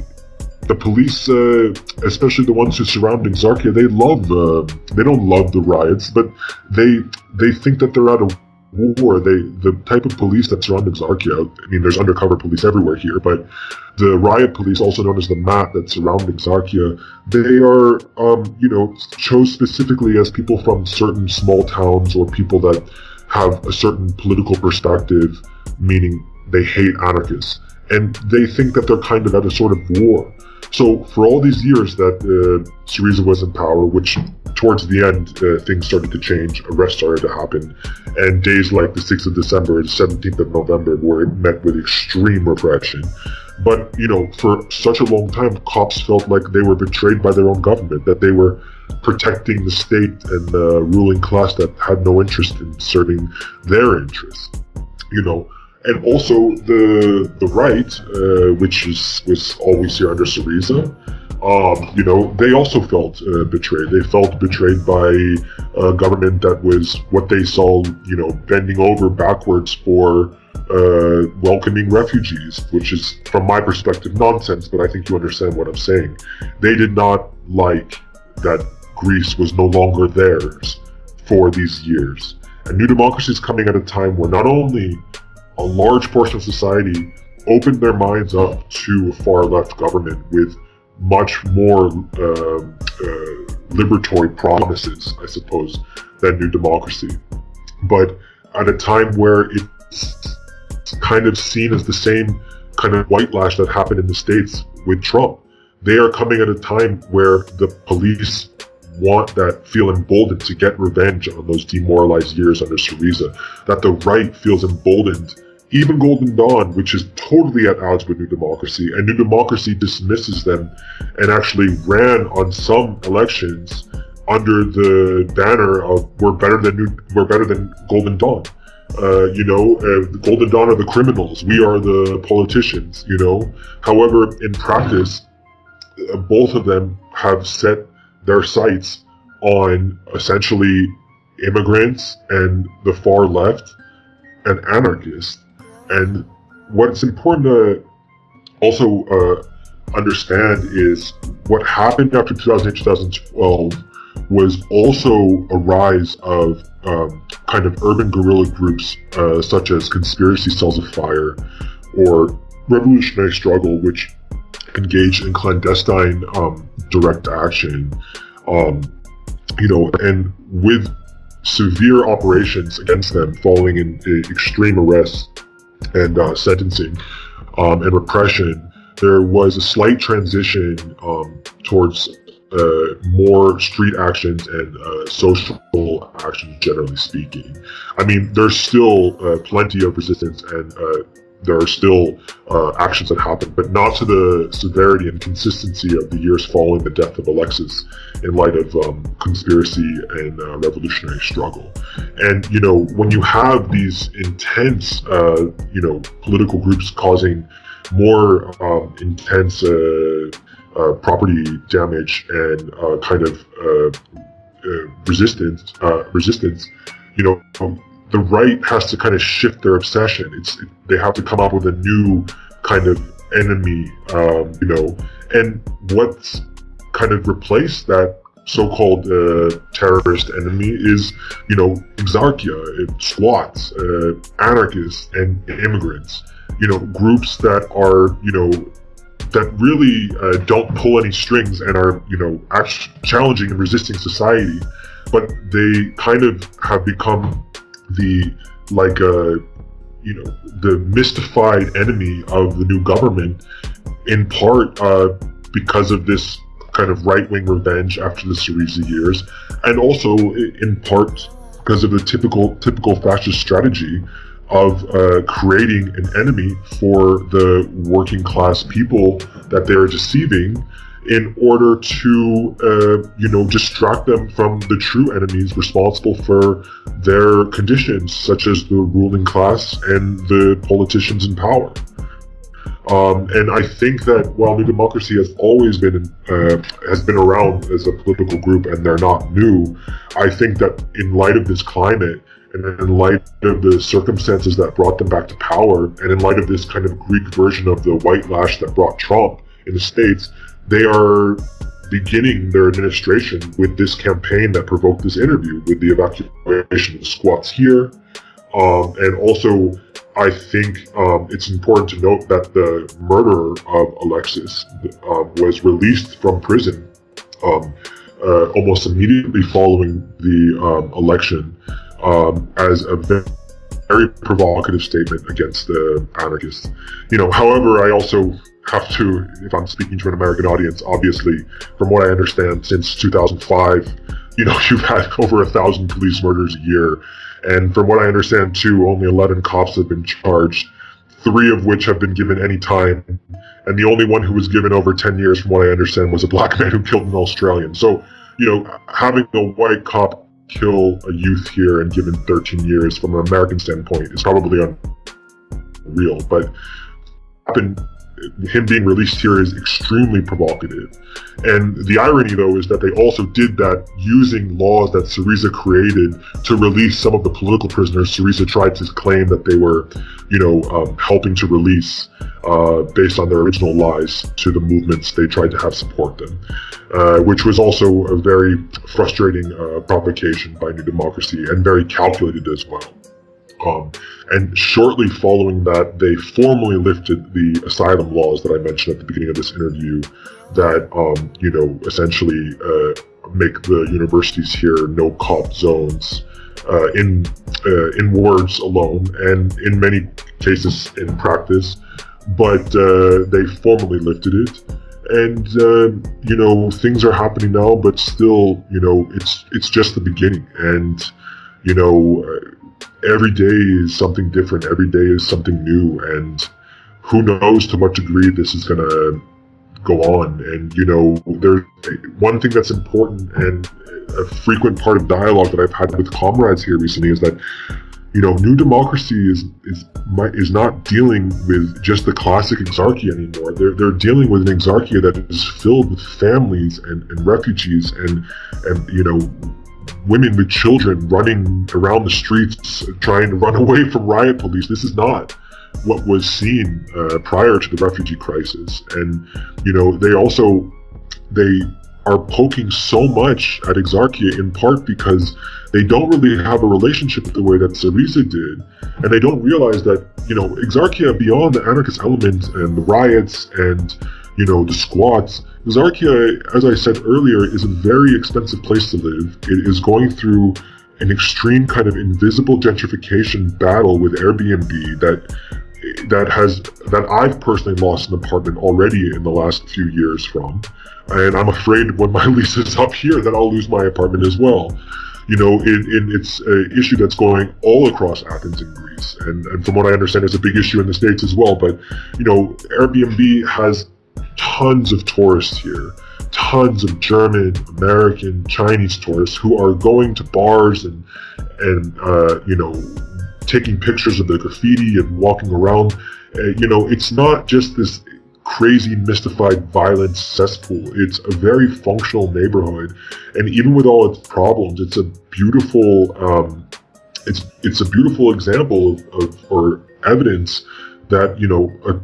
the police, uh, especially the ones who surround Exarchia, they love. Uh, they don't love the riots, but they they think that they're out of war. They the type of police that surround Exarchia. I mean, there's undercover police everywhere here, but the riot police, also known as the MAT, that surround Exarchia, they are, um, you know, chose specifically as people from certain small towns or people that have a certain political perspective, meaning they hate anarchists and they think that they're kind of at a sort of war. So for all these years that uh, Syriza was in power, which towards the end uh, things started to change, arrests started to happen, and days like the 6th of December, the 17th of November were met with extreme repression. But you know, for such a long time, cops felt like they were betrayed by their own government, that they were protecting the state and the ruling class that had no interest in serving their interests. You know, and also the the right, uh, which is was always here under Syriza, um, you know, they also felt uh, betrayed. They felt betrayed by a government that was what they saw, you know, bending over backwards for uh, welcoming refugees, which is, from my perspective, nonsense, but I think you understand what I'm saying. They did not like that Greece was no longer theirs for these years. And New Democracy is coming at a time where not only a large portion of society opened their minds up to a far left government with much more uh, uh, liberatory promises, I suppose, than New Democracy. But at a time where it's kind of seen as the same kind of white lash that happened in the States with Trump. They are coming at a time where the police want that feel emboldened to get revenge on those demoralized years under Syriza, that the right feels emboldened even Golden Dawn, which is totally at odds with New Democracy, and New Democracy dismisses them and actually ran on some elections under the banner of "We're better than New, we're better than Golden Dawn." Uh, you know, uh, Golden Dawn are the criminals. We are the politicians. You know, however, in practice, uh, both of them have set their sights on essentially immigrants and the far left and anarchists and what's important to also uh, understand is what happened after 2008 2012 was also a rise of um, kind of urban guerrilla groups uh, such as Conspiracy Cells of Fire or Revolutionary Struggle, which engaged in clandestine um, direct action. Um, you know, and with severe operations against them falling in extreme arrests and uh, sentencing um, and repression, there was a slight transition um, towards uh, more street actions and uh, social actions, generally speaking. I mean, there's still uh, plenty of resistance and uh, there are still uh, actions that happen, but not to the severity and consistency of the years following the death of Alexis in light of um, conspiracy and uh, revolutionary struggle. And, you know, when you have these intense, you know, political groups causing more um, intense uh, uh, property damage and uh, kind of resistance, resistance, you know, um, the right has to kind of shift their obsession. It's they have to come up with a new kind of enemy, um, you know, and what's kind of replaced that so-called uh, terrorist enemy is, you know, exarchia, squats, uh, anarchists, and immigrants. You know, groups that are, you know, that really uh, don't pull any strings and are, you know, challenging and resisting society, but they kind of have become the like uh, you know the mystified enemy of the new government in part uh, because of this kind of right-wing revenge after the Syriza years and also in part because of the typical typical fascist strategy of uh, creating an enemy for the working class people that they're deceiving in order to, uh, you know, distract them from the true enemies responsible for their conditions, such as the ruling class and the politicians in power. Um, and I think that while New Democracy has always been uh, has been around as a political group, and they're not new, I think that in light of this climate, and in light of the circumstances that brought them back to power, and in light of this kind of Greek version of the white lash that brought Trump in the states, they are beginning their administration with this campaign that provoked this interview with the evacuation of squats here. Um, and also, I think um, it's important to note that the murderer of Alexis um, was released from prison um, uh, almost immediately following the um, election um, as a very provocative statement against the anarchists. You know, however, I also have to, if I'm speaking to an American audience, obviously, from what I understand, since 2005, you know, you've had over a thousand police murders a year. And from what I understand, too, only 11 cops have been charged, three of which have been given any time. And the only one who was given over 10 years, from what I understand, was a black man who killed an Australian. So, you know, having a white cop kill a youth here and given 13 years from an American standpoint is probably unreal. But happened him being released here is extremely provocative. And the irony, though, is that they also did that using laws that Syriza created to release some of the political prisoners. Syriza tried to claim that they were, you know, um, helping to release uh, based on their original lies to the movements they tried to have support them, uh, which was also a very frustrating uh, provocation by New Democracy and very calculated as well. Um, and shortly following that, they formally lifted the asylum laws that I mentioned at the beginning of this interview that, um, you know, essentially uh, make the universities here no cop zones uh, in, uh, in words alone and in many cases in practice. But uh, they formally lifted it and uh, you know things are happening now but still you know it's it's just the beginning and you know every day is something different. Every day is something new, and who knows to what degree this is going to go on. And you know, there's one thing that's important and a frequent part of dialogue that I've had with comrades here recently is that you know, New Democracy is is is not dealing with just the classic exarchia anymore. They're they're dealing with an exarchia that is filled with families and, and refugees and and you know women with children running around the streets trying to run away from riot police. This is not what was seen uh, prior to the refugee crisis. And, you know, they also, they are poking so much at Exarchia in part because they don't really have a relationship the way that Syriza did. And they don't realize that, you know, Exarchia, beyond the anarchist element and the riots and, you know, the squats, Exarchia, as I said earlier, is a very expensive place to live. It is going through an extreme kind of invisible gentrification battle with Airbnb that that has that I've personally lost an apartment already in the last few years from, and I'm afraid when my lease is up here that I'll lose my apartment as well. You know, in, in it's an issue that's going all across Athens and Greece, and, and from what I understand, it's a big issue in the states as well. But you know, Airbnb has tons of tourists here, tons of German, American, Chinese tourists who are going to bars and and uh, you know taking pictures of the graffiti and walking around. Uh, you know, it's not just this crazy, mystified, violent cesspool. It's a very functional neighborhood, and even with all its problems, it's a beautiful. Um, it's it's a beautiful example of, of or evidence that you know a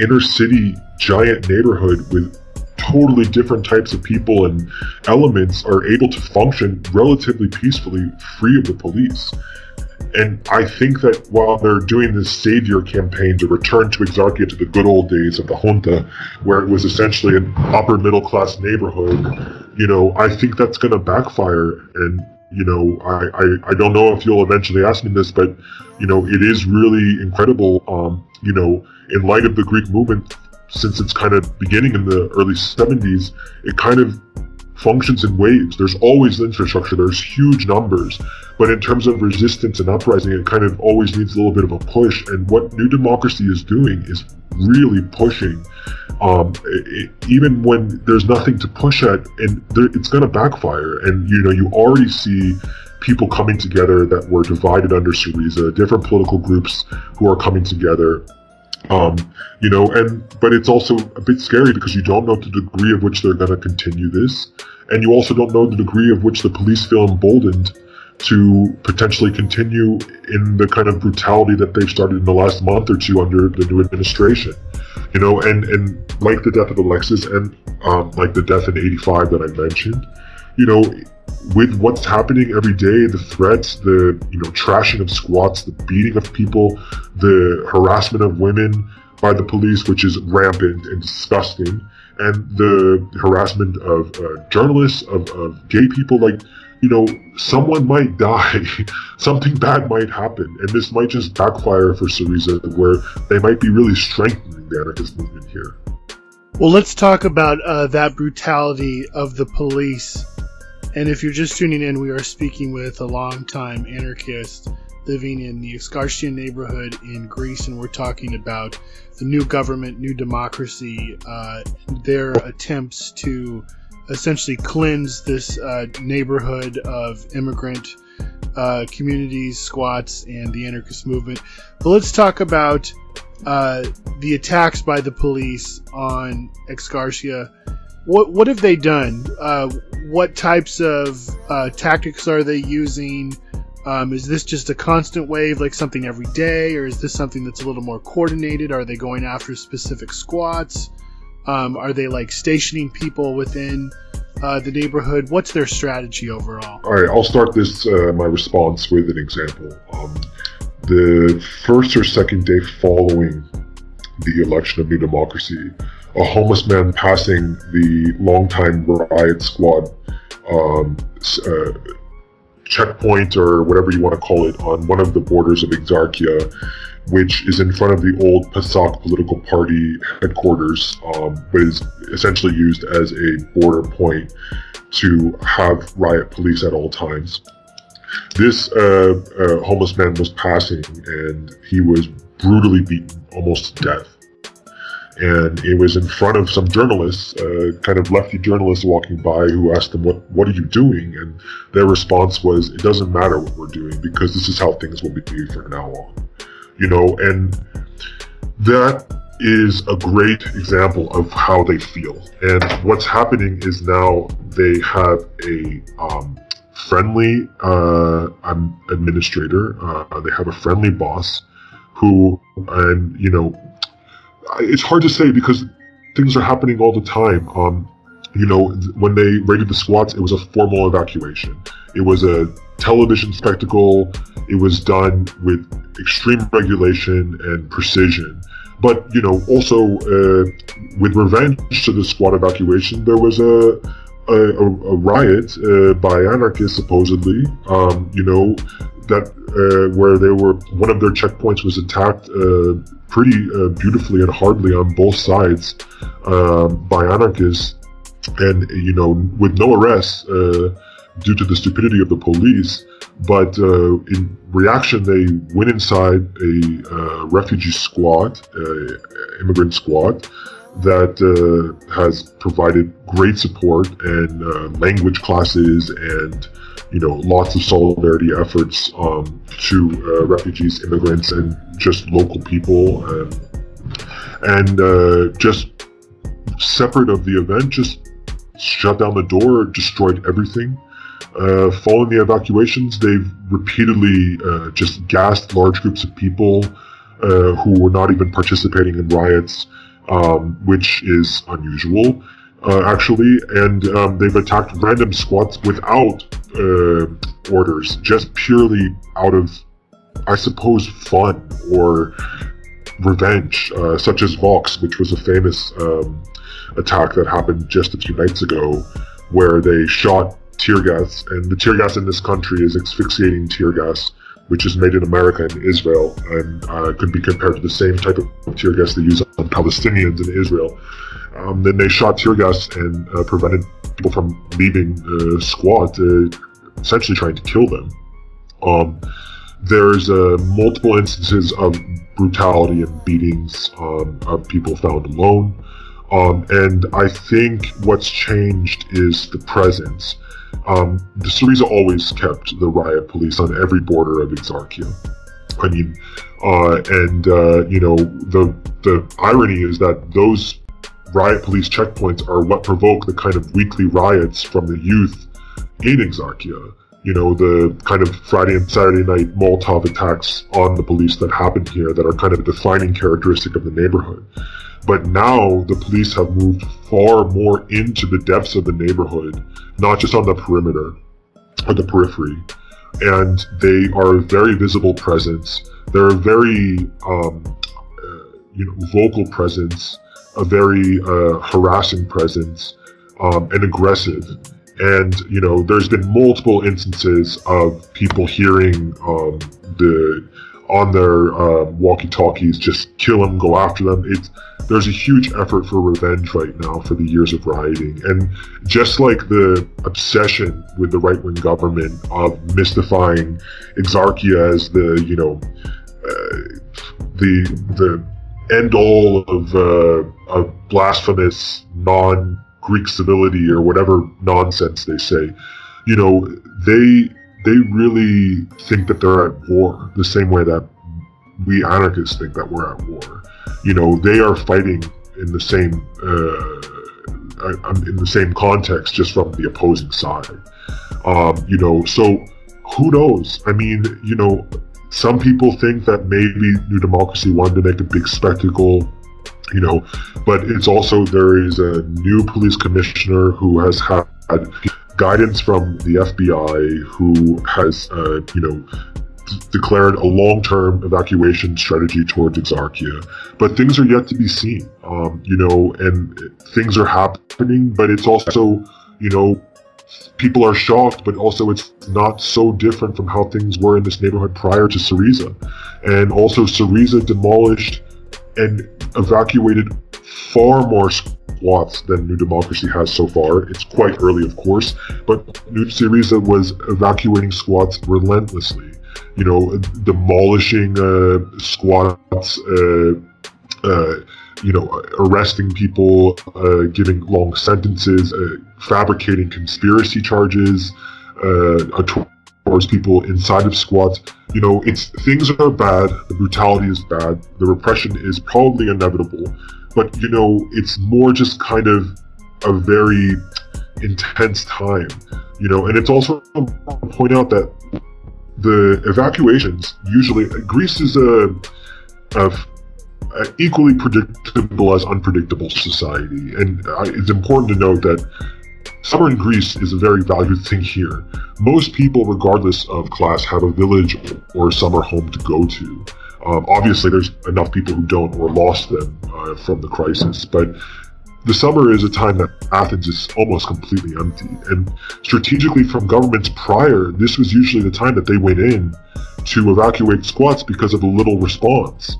inner city giant neighborhood with totally different types of people and elements are able to function relatively peacefully, free of the police. And I think that while they're doing this savior campaign to return to Exarchia to the good old days of the junta, where it was essentially an upper middle class neighborhood, you know, I think that's going to backfire. And, you know, I, I, I don't know if you'll eventually ask me this, but, you know, it is really incredible, um, you know, in light of the Greek movement since its kind of beginning in the early 70s, it kind of functions in waves. There's always infrastructure, there's huge numbers, but in terms of resistance and uprising, it kind of always needs a little bit of a push. And what New Democracy is doing is really pushing, um, it, even when there's nothing to push at, and there, it's going to backfire. And you know, you already see people coming together that were divided under Syriza, different political groups who are coming together um, you know, and but it's also a bit scary because you don't know the degree of which they're going to continue this, and you also don't know the degree of which the police feel emboldened to potentially continue in the kind of brutality that they've started in the last month or two under the new administration. You know, and and like the death of Alexis and um, like the death in '85 that I mentioned, you know, with what's happening every day, the threats, the you know trashing of squats, the beating of people, the harassment of women by the police, which is rampant and disgusting, and the harassment of uh, journalists, of, of gay people, like you know, someone might die, something bad might happen, and this might just backfire for Syriza, where they might be really strengthening the anarchist movement here. Well, let's talk about uh, that brutality of the police and if you're just tuning in, we are speaking with a longtime anarchist living in the Exarchian neighborhood in Greece, and we're talking about the new government, new democracy, uh, their attempts to essentially cleanse this uh, neighborhood of immigrant uh, communities, squats, and the anarchist movement. But let's talk about uh, the attacks by the police on Exarchia. What what have they done? Uh, what types of uh, tactics are they using? Um, is this just a constant wave, like something every day, or is this something that's a little more coordinated? Are they going after specific squats? Um, are they like stationing people within uh, the neighborhood? What's their strategy overall? All right, I'll start this uh, my response with an example. Um, the first or second day following the election of New Democracy, a homeless man passing the longtime riot squad um, uh, checkpoint or whatever you want to call it on one of the borders of Exarchia, which is in front of the old PASOK political party headquarters, um, but is essentially used as a border point to have riot police at all times. This uh, uh, homeless man was passing and he was brutally beaten almost to death and it was in front of some journalists, uh, kind of lefty journalists walking by, who asked them, "What what are you doing?" And their response was, "It doesn't matter what we're doing because this is how things will be from now on." You know, and that is a great example of how they feel. And what's happening is now they have a um, friendly uh, administrator. Uh, they have a friendly boss who, and you know it's hard to say because things are happening all the time. Um, you know, when they raided the squats, it was a formal evacuation. It was a television spectacle. It was done with extreme regulation and precision. But, you know, also uh, with revenge to the squat evacuation, there was a, a, a riot uh, by anarchists, supposedly, um, you know, that uh, where they were, one of their checkpoints was attacked uh, pretty uh, beautifully and hardly on both sides uh, by anarchists, and you know, with no arrests uh, due to the stupidity of the police. But uh, in reaction, they went inside a uh, refugee squad, immigrant squad, that has provided great support and language classes and you know, lots of solidarity efforts um, to uh, refugees, immigrants, and just local people, and, and uh, just separate of the event, just shut down the door, destroyed everything. Uh, following the evacuations, they've repeatedly uh, just gassed large groups of people uh, who were not even participating in riots, um, which is unusual uh, actually, and um, they've attacked random squads without uh, orders, just purely out of, I suppose, fun or revenge, uh, such as Vox, which was a famous um, attack that happened just a few nights ago, where they shot tear gas, and the tear gas in this country is asphyxiating tear gas, which is made in America and Israel, and uh, could be compared to the same type of tear gas they use on Palestinians in Israel. Um, then they shot tear gas and uh, prevented people from leaving the squad, uh, essentially trying to kill them. Um, there's uh, multiple instances of brutality and beatings um, of people found alone. Um, and I think what's changed is the presence. Um, the Syriza always kept the riot police on every border of Exarchia. I mean, uh, and uh, you know the the irony is that those riot police checkpoints are what provoke the kind of weekly riots from the youth in Exarchia. You know, the kind of Friday and Saturday night Molotov attacks on the police that happened here that are kind of a defining characteristic of the neighborhood. But now the police have moved far more into the depths of the neighborhood, not just on the perimeter or the periphery. And they are a very visible presence. They're a very, um, uh, you know, vocal presence a very uh, harassing presence um, and aggressive. And you know, there's been multiple instances of people hearing um, the on their uh, walkie-talkies just kill them, go after them. It's there's a huge effort for revenge right now for the years of rioting, and just like the obsession with the right-wing government of mystifying Exarchia as the you know uh, the the end all of, uh, of blasphemous non Greek civility or whatever nonsense they say. You know, they they really think that they're at war the same way that we anarchists think that we're at war. You know, they are fighting in the same uh, uh, in the same context, just from the opposing side. Um, you know, so who knows? I mean, you know, some people think that maybe New Democracy wanted to make a big spectacle you know, but it's also there is a new police commissioner who has had guidance from the FBI, who has, uh, you know, declared a long-term evacuation strategy towards Exarchia, but things are yet to be seen. Um, you know, and things are happening, but it's also, you know, people are shocked, but also it's not so different from how things were in this neighborhood prior to Syriza. And also Syriza demolished and evacuated far more squats than New Democracy has so far. It's quite early, of course, but New Syriza was evacuating squats relentlessly. You know, demolishing uh, squats, uh, uh, you know, arresting people, giving long sentences, fabricating conspiracy charges towards people inside of squats. You know, it's things are bad. The brutality is bad. The repression is probably inevitable, but you know, it's more just kind of a very intense time. You know, and it's also important to point out that the evacuations usually Greece is a, a equally predictable as unpredictable society, and it's important to note that Summer in Greece is a very valued thing here. Most people, regardless of class, have a village or summer home to go to. Um, obviously, there's enough people who don't or lost them uh, from the crisis, but the summer is a time that Athens is almost completely empty. And strategically, from governments prior, this was usually the time that they went in to evacuate squats because of the little response.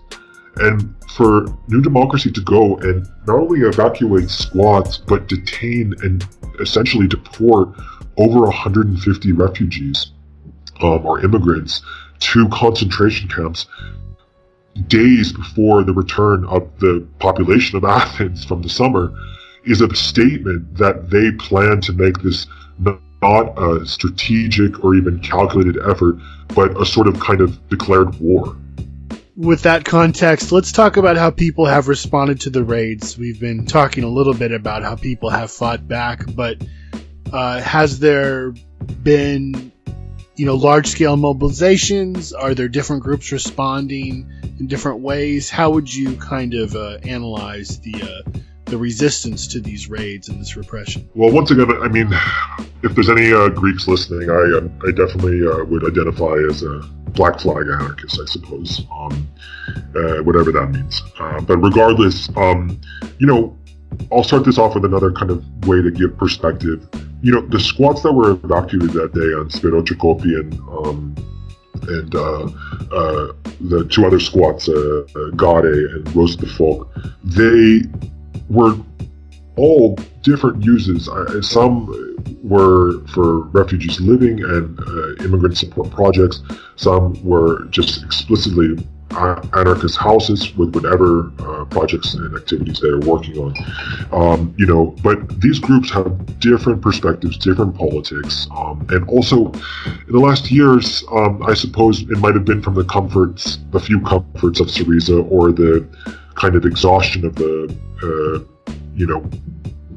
And for New Democracy to go and not only evacuate squats, but detain and essentially deport over 150 refugees um, or immigrants to concentration camps days before the return of the population of Athens from the summer is a statement that they plan to make this not a strategic or even calculated effort, but a sort of kind of declared war with that context, let's talk about how people have responded to the raids. We've been talking a little bit about how people have fought back, but uh, has there been, you know, large scale mobilizations? Are there different groups responding in different ways? How would you kind of uh, analyze the uh, the resistance to these raids and this repression? Well, once again, I mean, if there's any uh, Greeks listening, I um, I definitely uh, would identify as a black flag anarchist, I suppose, um, uh, whatever that means. Uh, but regardless, um, you know, I'll start this off with another kind of way to give perspective. You know, the squats that were evacuated that day on Spiro Trikoupi um, and uh, uh, the two other squats, uh, uh Gare and Rosa de Foc, they were all different uses. some were for refugees living and uh, immigrant support projects. Some were just explicitly anarchist houses with whatever uh, projects and activities they are working on. Um, you know, but these groups have different perspectives, different politics, um, and also in the last years, um, I suppose it might have been from the comforts, the few comforts of Syriza, or the kind of exhaustion of the, uh, you know,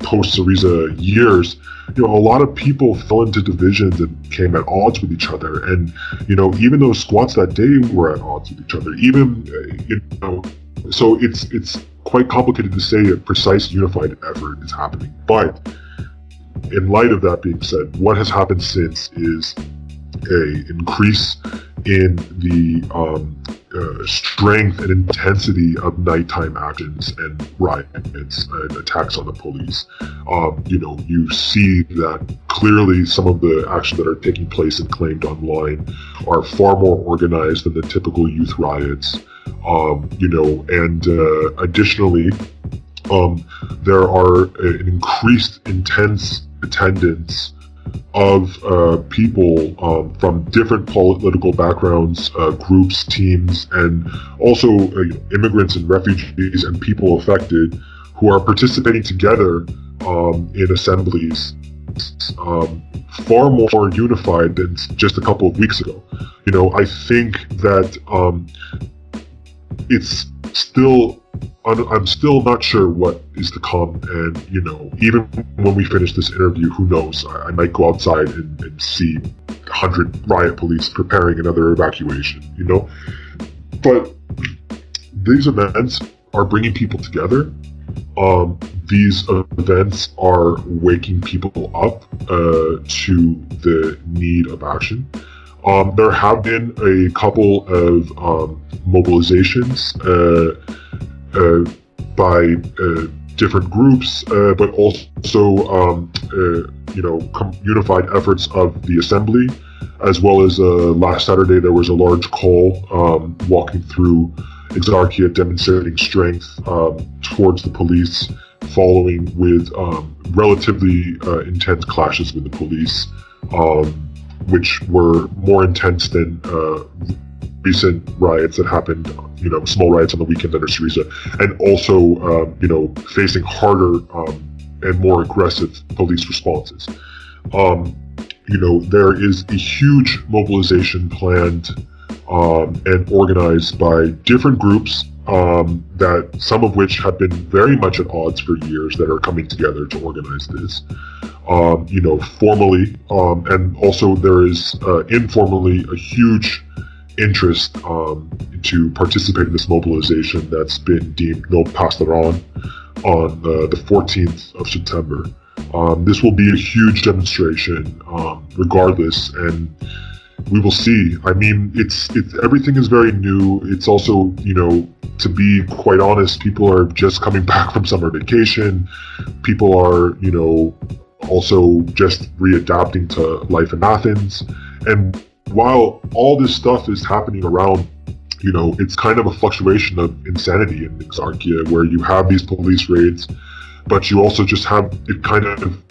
post Syriza years, you know, a lot of people fell into divisions and came at odds with each other. And, you know, even those squats that day were at odds with each other. Even, uh, you know, so it's it's quite complicated to say a precise unified effort is happening. But in light of that being said, what has happened since is a increase in the um, uh, strength and intensity of nighttime actions and riots and attacks on the police. Um, you know, you see that clearly some of the actions that are taking place and claimed online are far more organized than the typical youth riots. Um, you know, and uh, additionally, um, there are an increased intense attendance of uh, people um, from different political backgrounds, uh, groups, teams, and also uh, immigrants and refugees and people affected who are participating together um, in assemblies um, far more unified than just a couple of weeks ago. You know, I think that um, it's still I'm still not sure what is to come, and you know, even when we finish this interview, who knows? I, I might go outside and, and see hundred riot police preparing another evacuation. You know, but these events are bringing people together. Um, these events are waking people up uh, to the need of action. Um, there have been a couple of um, mobilizations uh, uh, by uh, different groups, uh, but also um, uh, you know unified efforts of the assembly, as well as last Saturday there was a large call um, walking through Exarchia demonstrating strength um, towards the police following with um, relatively uh, intense clashes with the police, um, which were more intense than uh, recent riots that happened, you know, small riots on the weekend under Syriza, and also, um, you know, facing harder um, and more aggressive police responses. Um, you know, there is a huge mobilization planned um, and organized by different groups um, that some of which have been very much at odds for years that are coming together to organize this. Um, you know, formally, um, and also there is uh, informally a huge interest um, to participate in this mobilization that's been deemed no pasaran on uh, the 14th of September. Um, this will be a huge demonstration, um, regardless, and we will see. I mean, it's it's everything is very new. It's also, you know, to be quite honest, people are just coming back from summer vacation. People are, you know, also just readapting to life in Athens. And while all this stuff is happening around, you know, it's kind of a fluctuation of insanity in Exarchia where you have these police raids, but you also just have it kind of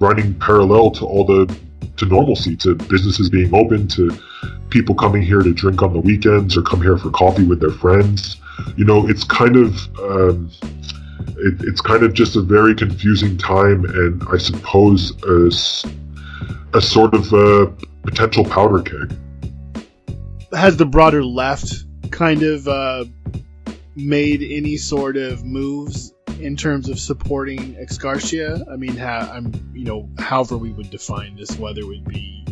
running parallel to all the to normalcy, to businesses being open, to people coming here to drink on the weekends or come here for coffee with their friends. You know, it's kind of um, it, it's kind of just a very confusing time, and I suppose a, a sort of a potential powder keg. Has the broader left kind of uh, made any sort of moves in terms of supporting Exarchia? I mean, ha- I'm you know, however we would define this, whether it would be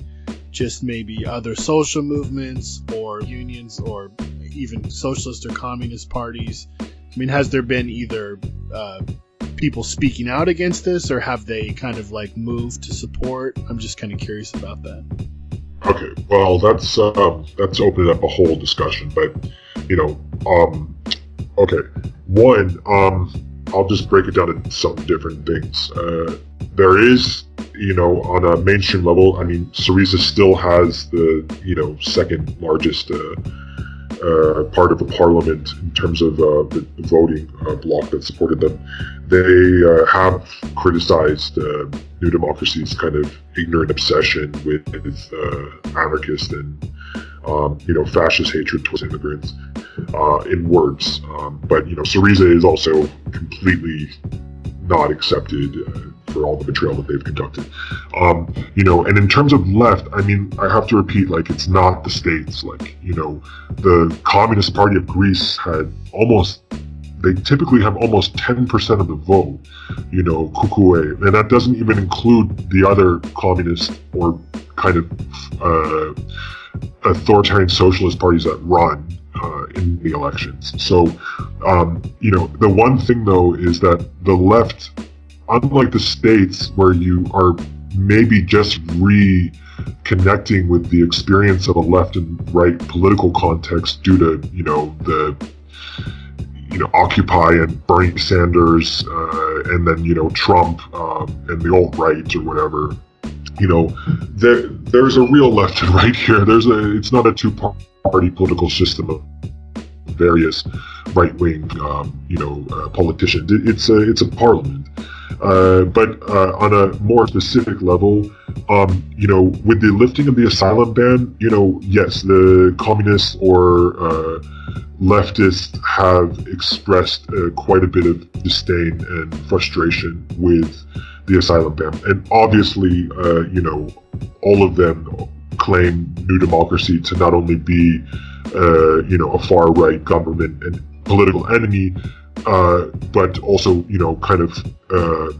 just maybe other social movements or unions or even socialist or communist parties. I mean, has there been either uh, people speaking out against this, or have they kind of like moved to support? I'm just kind of curious about that. Okay, well, that's um, that's opened up a whole discussion, but you know, um, okay, one, um, I'll just break it down into some different things. Uh, there is, you know, on a mainstream level, I mean, Syriza still has the, you know, second largest uh, uh, part of the parliament in terms of uh, the, voting uh, bloc that supported them. They uh, have criticized New Democracy's kind of ignorant obsession with, with anarchist and um, you know, fascist hatred towards immigrants in words. Um, but, you know, Syriza is also completely not accepted for all the betrayal that they've conducted. Um, you know, and in terms of left, I mean, I have to repeat, like, it's not the states. Like, you know, the Communist Party of Greece had almost they typically have almost 10% of the vote, you know, KKE. And that doesn't even include the other communist or kind of uh, authoritarian socialist parties that run uh, in the elections. So, um, you know, the one thing though is that the left, unlike the states where you are maybe just reconnecting with the experience of a left and right political context due to, you know, the you know, Occupy and Bernie Sanders, uh, and then you know Trump um, and the alt right or whatever you know, there there's a real left and right here. There's a it's not a two party political system of various right wing, um, you know, uh, politicians. It, it's a it's a parliament. Uh, but uh, on a more specific level, um, you know, with the lifting of the asylum ban, you know, yes, the communists or uh, leftists have expressed uh, quite a bit of disdain and frustration with the asylum ban. And obviously, uh, you know, all of them claim New Democracy to not only be, uh, you know, a far right government and political enemy, uh, but also, you know, kind of uh,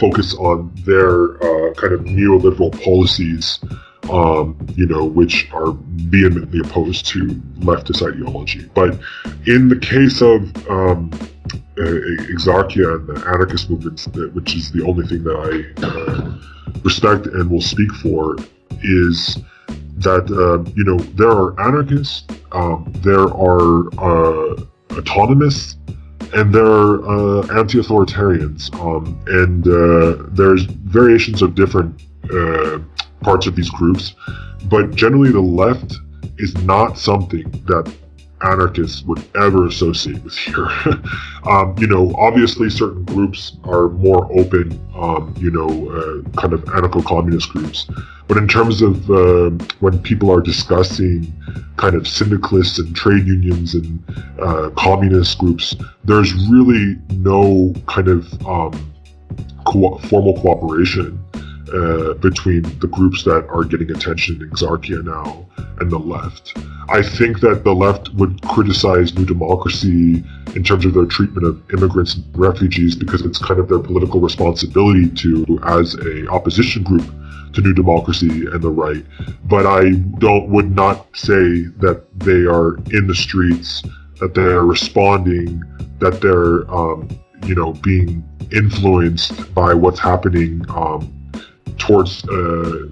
focus on their uh, kind of neoliberal policies, um, you know, which are vehemently opposed to leftist ideology. But in the case of um, Exarchia and the anarchist movements, which is the only thing that I uh, respect and will speak for, is that uh, you know there are anarchists, um, there are uh, autonomists, and there are uh, anti-authoritarians, um, and uh, there's variations of different uh, parts of these groups, but generally the left is not something that anarchists would ever associate with here. um, you know, obviously certain groups are more open, um, you know, uh, kind of anarcho-communist groups. But in terms of uh, when people are discussing kind of syndicalists and trade unions and uh, communist groups, there's really no kind of um, co formal cooperation uh, between the groups that are getting attention in Exarchia now and the left. I think that the left would criticize New Democracy in terms of their treatment of immigrants and refugees because it's kind of their political responsibility to, as a opposition group to New Democracy and the right. But I don't would not say that they are in the streets, that they are responding, that they're um, you know being influenced by what's happening um, towards uh,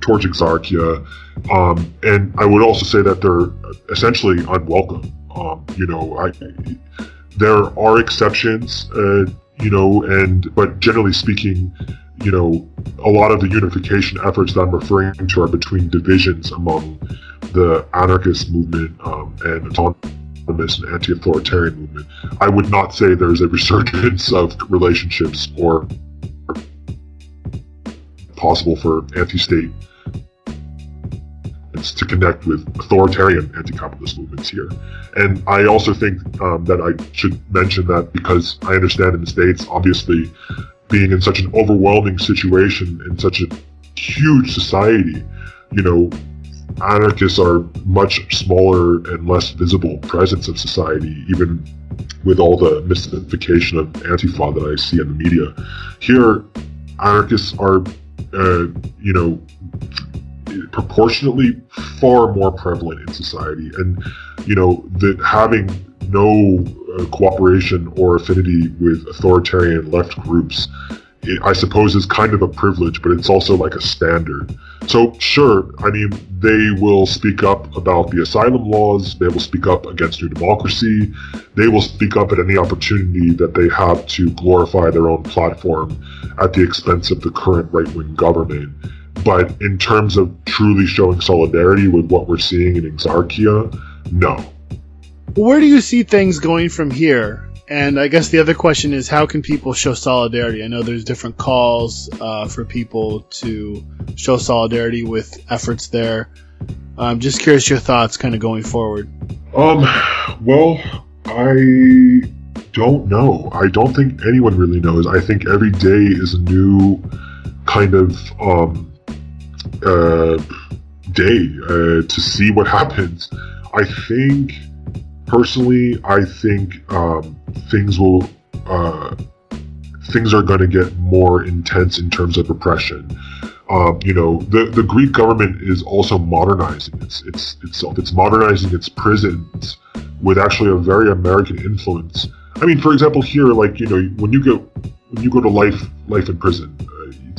towards Exarchia, um, and I would also say that they're essentially unwelcome. Um, you know, I, there are exceptions, uh, you know, and but generally speaking, you know, a lot of the unification efforts that I'm referring to are between divisions among the anarchist movement um, and autonomous and anti-authoritarian movement. I would not say there's a resurgence of relationships or possible for anti-state to connect with authoritarian anti-capitalist movements here. And I also think um, that I should mention that because I understand in the States, obviously, being in such an overwhelming situation in such a huge society, you know, anarchists are much smaller and less visible presence of society, even with all the mystification of Antifa that I see in the media. Here, anarchists are uh, you know, proportionately far more prevalent in society. And, you know, that having no uh, cooperation or affinity with authoritarian left groups, it, I suppose is kind of a privilege, but it's also like a standard. So, sure, I mean, they will speak up about the asylum laws, they will speak up against new democracy, they will speak up at any opportunity that they have to glorify their own platform at the expense of the current right wing government. But in terms of truly showing solidarity with what we're seeing in Exarchia, no. Where do you see things going from here? And I guess the other question is how can people show solidarity? I know there's different calls uh, for people to show solidarity with efforts there. I'm just curious your thoughts kind of going forward. Um, well, I don't know. I don't think anyone really knows. I think every day is a new kind of um, uh, day uh, to see what happens. I think personally, I think um, things will uh, things are going to get more intense in terms of repression. Um, you know, the the Greek government is also modernizing its, its itself. It's modernizing its prisons with actually a very American influence. I mean, for example, here, like you know, when you go when you go to life life in prison,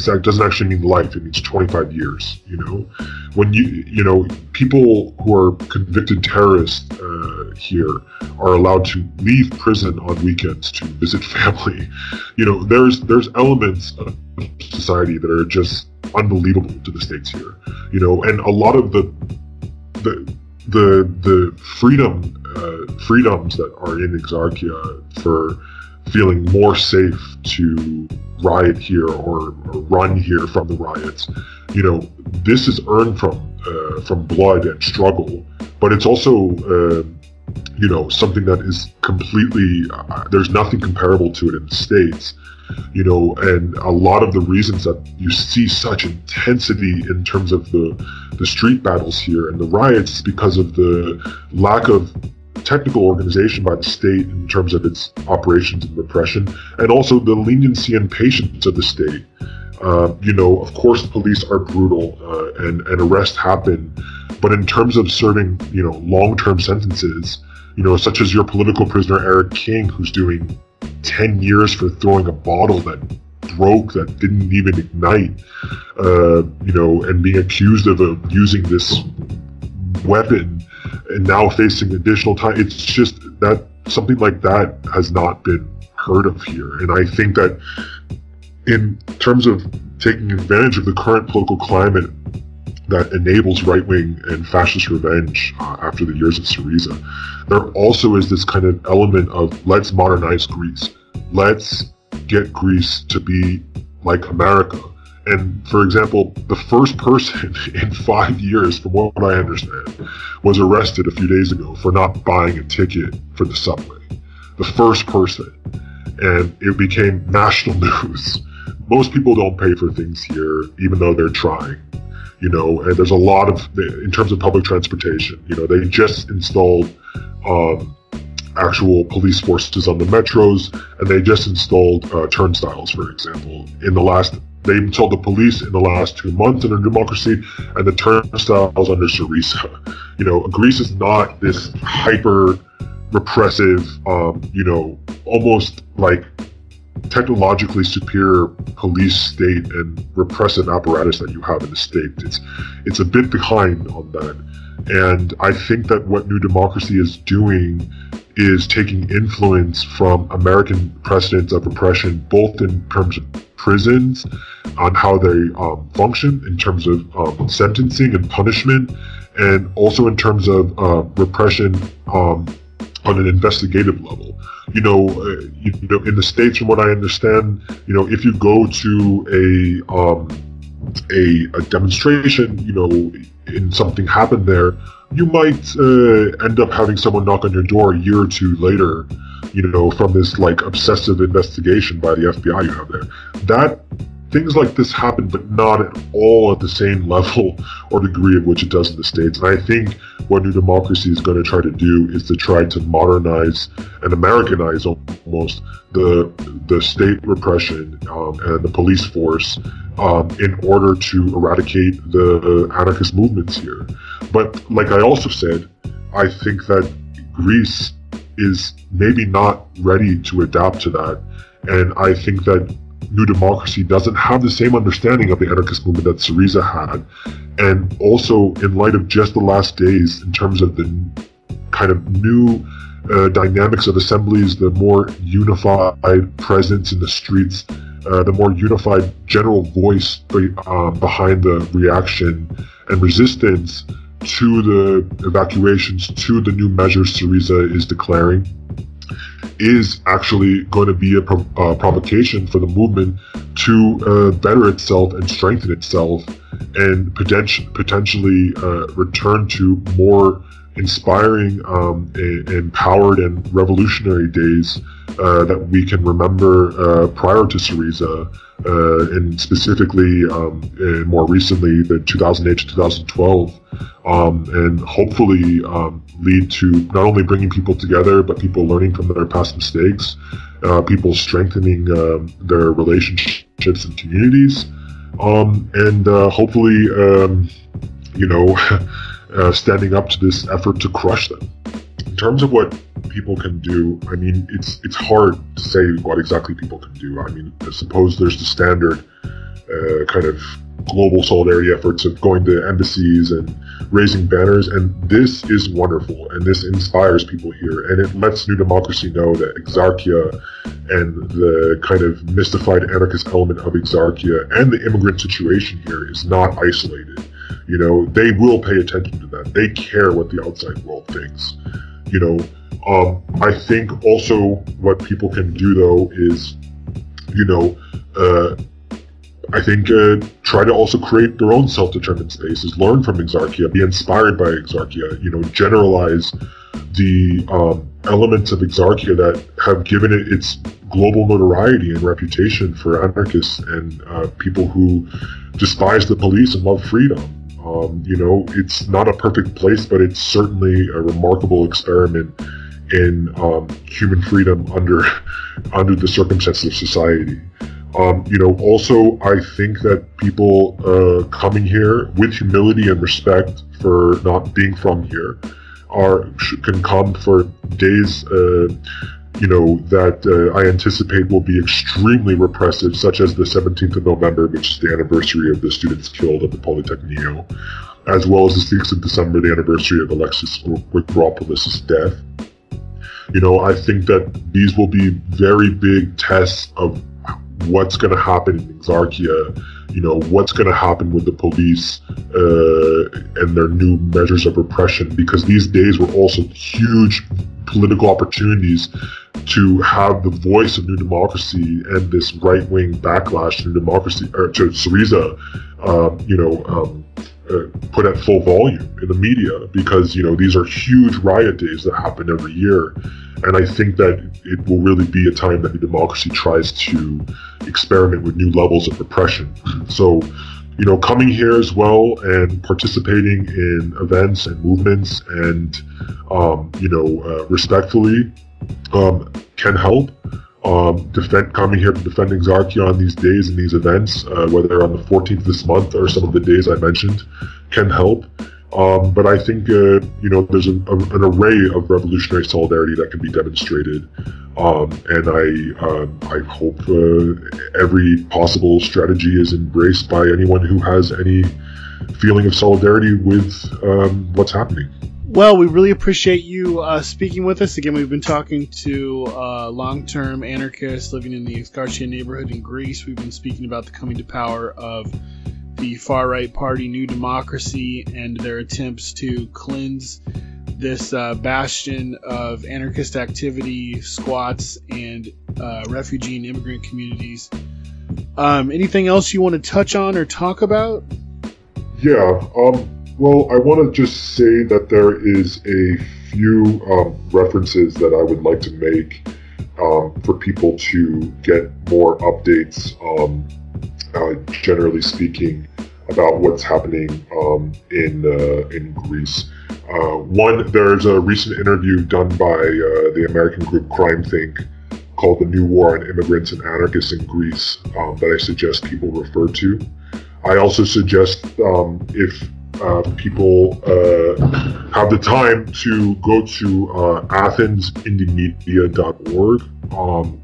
that doesn't actually mean life; it means 25 years. You know, when you you know people who are convicted terrorists uh, here are allowed to leave prison on weekends to visit family. You know, there's there's elements of society that are just unbelievable to the states here. You know, and a lot of the the the the freedom uh, freedoms that are in Exarchia for feeling more safe to riot here or, or, run here from the riots. You know, this is earned from uh, from blood and struggle, but it's also uh, you know, something that is completely, uh, there's nothing comparable to it in the States, you know, and a lot of the reasons that you see such intensity in terms of the, the street battles here and the riots is because of the lack of technical organization by the state in terms of its operations and repression, and also the leniency and patience of the state. Uh, you know, of course, police are brutal uh, and, and arrests happen, but in terms of serving, you know, long-term sentences, you know, such as your political prisoner Eric King, who's doing 10 years for throwing a bottle that broke, that didn't even ignite, uh, you know, and being accused of using this weapon and now facing additional time. It's just that something like that has not been heard of here. And I think that in terms of taking advantage of the current political climate that enables right wing and fascist revenge uh, after the years of Syriza, there also is this kind of element of let's modernize Greece. Let's get Greece to be like America. And for example, the first person in five years, from what I understand, was arrested a few days ago for not buying a ticket for the subway. The first person. And it became national news. Most people don't pay for things here, even though they're trying. You know, and there's a lot of, in terms of public transportation, you know, they just installed um, actual police forces on the metros, and they just installed uh, turnstiles, for example, in the last they told the police in the last two months in a democracy, and the turnstiles under Syriza. You know, Greece is not this hyper repressive, um, you know, almost like technologically superior police state and repressive apparatus that you have in the state. It's it's a bit behind on that. And I think that what New Democracy is doing is taking influence from American precedents of repression, both in terms of prisons, on how they um, function in terms of um, sentencing and punishment, and also in terms of uh, repression um, on an investigative level. You know, uh, you, you, know, in the states, from what I understand, you know, if you go to a um, a, a demonstration, you know, and something happened there, you might uh, end up having someone knock on your door a year or two later, you know, from this like obsessive investigation by the FBI you have there. That things like this happen, but not at all at the same level or degree of which it does in the States. And I think what New Democracy is going to try to do is to try to modernize and Americanize almost the the state repression um, and the police force um, in order to eradicate the anarchist movements here. But like I also said, I think that Greece is maybe not ready to adapt to that. And I think that New Democracy doesn't have the same understanding of the anarchist movement that Syriza had. And also, in light of just the last days, in terms of the kind of new uh, dynamics of assemblies, the more unified presence in the streets, uh, the more unified general voice uh, behind the reaction and resistance to the evacuations, to the new measures Syriza is declaring is actually going to be a uh, provocation for the movement to uh, better itself and strengthen itself and poten- potentially uh, return to more inspiring, um, empowered, and revolutionary days uh, that we can remember uh, prior to Syriza, uh, and specifically um, and more recently the 2008 to 2012, um, and hopefully um, lead to not only bringing people together but people learning from their past mistakes, uh, people strengthening um, their relationships and communities, um, and uh, hopefully, you know. uh, standing up to this effort to crush them. In terms of what people can do, I mean, it's it's hard to say what exactly people can do. I mean, I suppose there's the standard uh, kind of global solidarity efforts of going to embassies and raising banners, and this is wonderful, and this inspires people here, and it lets New Democracy know that Exarchia and the kind of mystified anarchist element of Exarchia and the immigrant situation here is not isolated you know, they will pay attention to that. They care what the outside world thinks. You know, um, I think also what people can do though is, you know, uh, I think uh, try to also create their own self-determined spaces, learn from Exarchia, be inspired by Exarchia, you know, generalize the um, elements of Exarchia that have given it its global notoriety and reputation for anarchists and uh, people who despise the police and love freedom. Um, you know, it's not a perfect place, but it's certainly a remarkable experiment in um, human freedom under under the circumstances of society. Um, you know, also, I think that people uh, coming here with humility and respect for not being from here are can come for days, uh, you know, that uh, I anticipate will be extremely repressive, such as the 17th of November, which is the anniversary of the students killed at the Polytechnio, as well as the 6th of December, the anniversary of Alexis Grigoropoulos' death. You know, I think that these will be very big tests of what's going to happen in Exarchia, you know, what's going to happen with the police uh, and their new measures of repression, because these days were also huge political opportunities to have the voice of New Democracy and this right-wing backlash to New Democracy, or to Syriza, um, you know, um, put at full volume in the media because you know these are huge riot days that happen every year and I think that it will really be a time that the democracy tries to experiment with new levels of repression. So, you know, coming here as well and participating in events and movements and, um, you know, uh, respectfully um, can help. Um, defend coming here to defend Exarchia on these days and these events, uh, whether on the 14th this month or some of the days I mentioned, can help. Um, but I think uh, you know there's an, a, an, array of revolutionary solidarity that can be demonstrated, um, and I um, I hope uh, every possible strategy is embraced by anyone who has any feeling of solidarity with um, what's happening. Well, we really appreciate you uh, speaking with us. Again, we've been talking to uh, long term anarchists living in the Exarchia neighborhood in Greece. We've been speaking about the coming to power of the far right party New Democracy and their attempts to cleanse this uh, bastion of anarchist activity, squats, and uh, refugee and immigrant communities. Um, anything else you want to touch on or talk about? Yeah. Um, well, I want to just say that there is a few um, references that I would like to make um, for people to get more updates um, uh, generally speaking, about what's happening um, in uh, in Greece. Uh, one, there's a recent interview done by uh, the American group CrimethInc called "The New War on Immigrants and Anarchists in Greece" um, that I suggest people refer to. I also suggest um, if uh, people uh, have the time to go to uh. Um,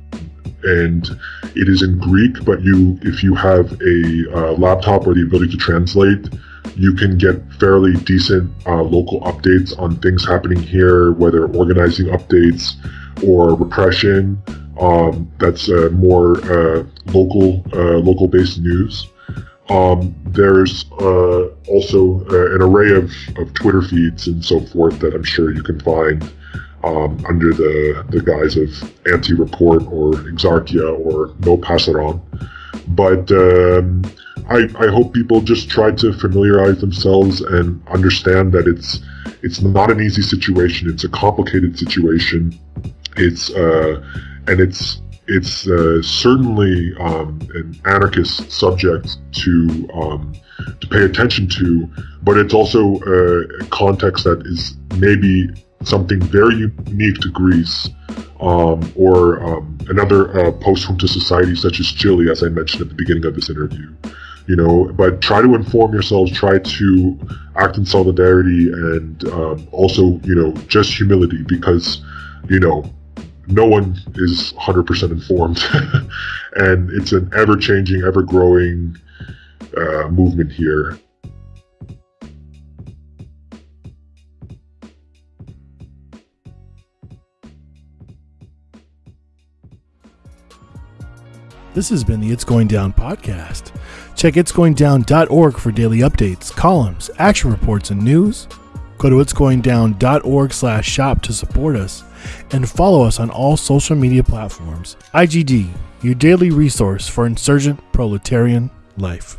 and it is in Greek. But you, if you have a uh, laptop or the ability to translate, you can get fairly decent uh, local updates on things happening here, whether organizing updates or repression. Um, that's more local, local-based news. Um, there's uh, also an array of, of Twitter feeds and so forth that I'm sure you can find um, under the, the guise of anti-report or exarchia or no passaron. But um, I, I hope people just try to familiarize themselves and understand that it's it's not an easy situation. It's a complicated situation. It's uh, and it's it's uh, certainly um, an anarchist subject to um, to pay attention to, but it's also a context that is maybe something very unique to Greece, um, or um, another uh, post-junta society such as Chile, as I mentioned at the beginning of this interview. You know, but try to inform yourselves, try to act in solidarity, and um, also, you know, just humility, because, you know, no one is 100% informed, and it's an ever-changing, ever-growing uh, movement here. This has been the It's Going Down podcast. Check itsgoingdown.org for daily updates, columns, action reports, and news. Go to itsgoingdown.org slash shop to support us and follow us on all social media platforms. IGD, your daily resource for insurgent proletarian life.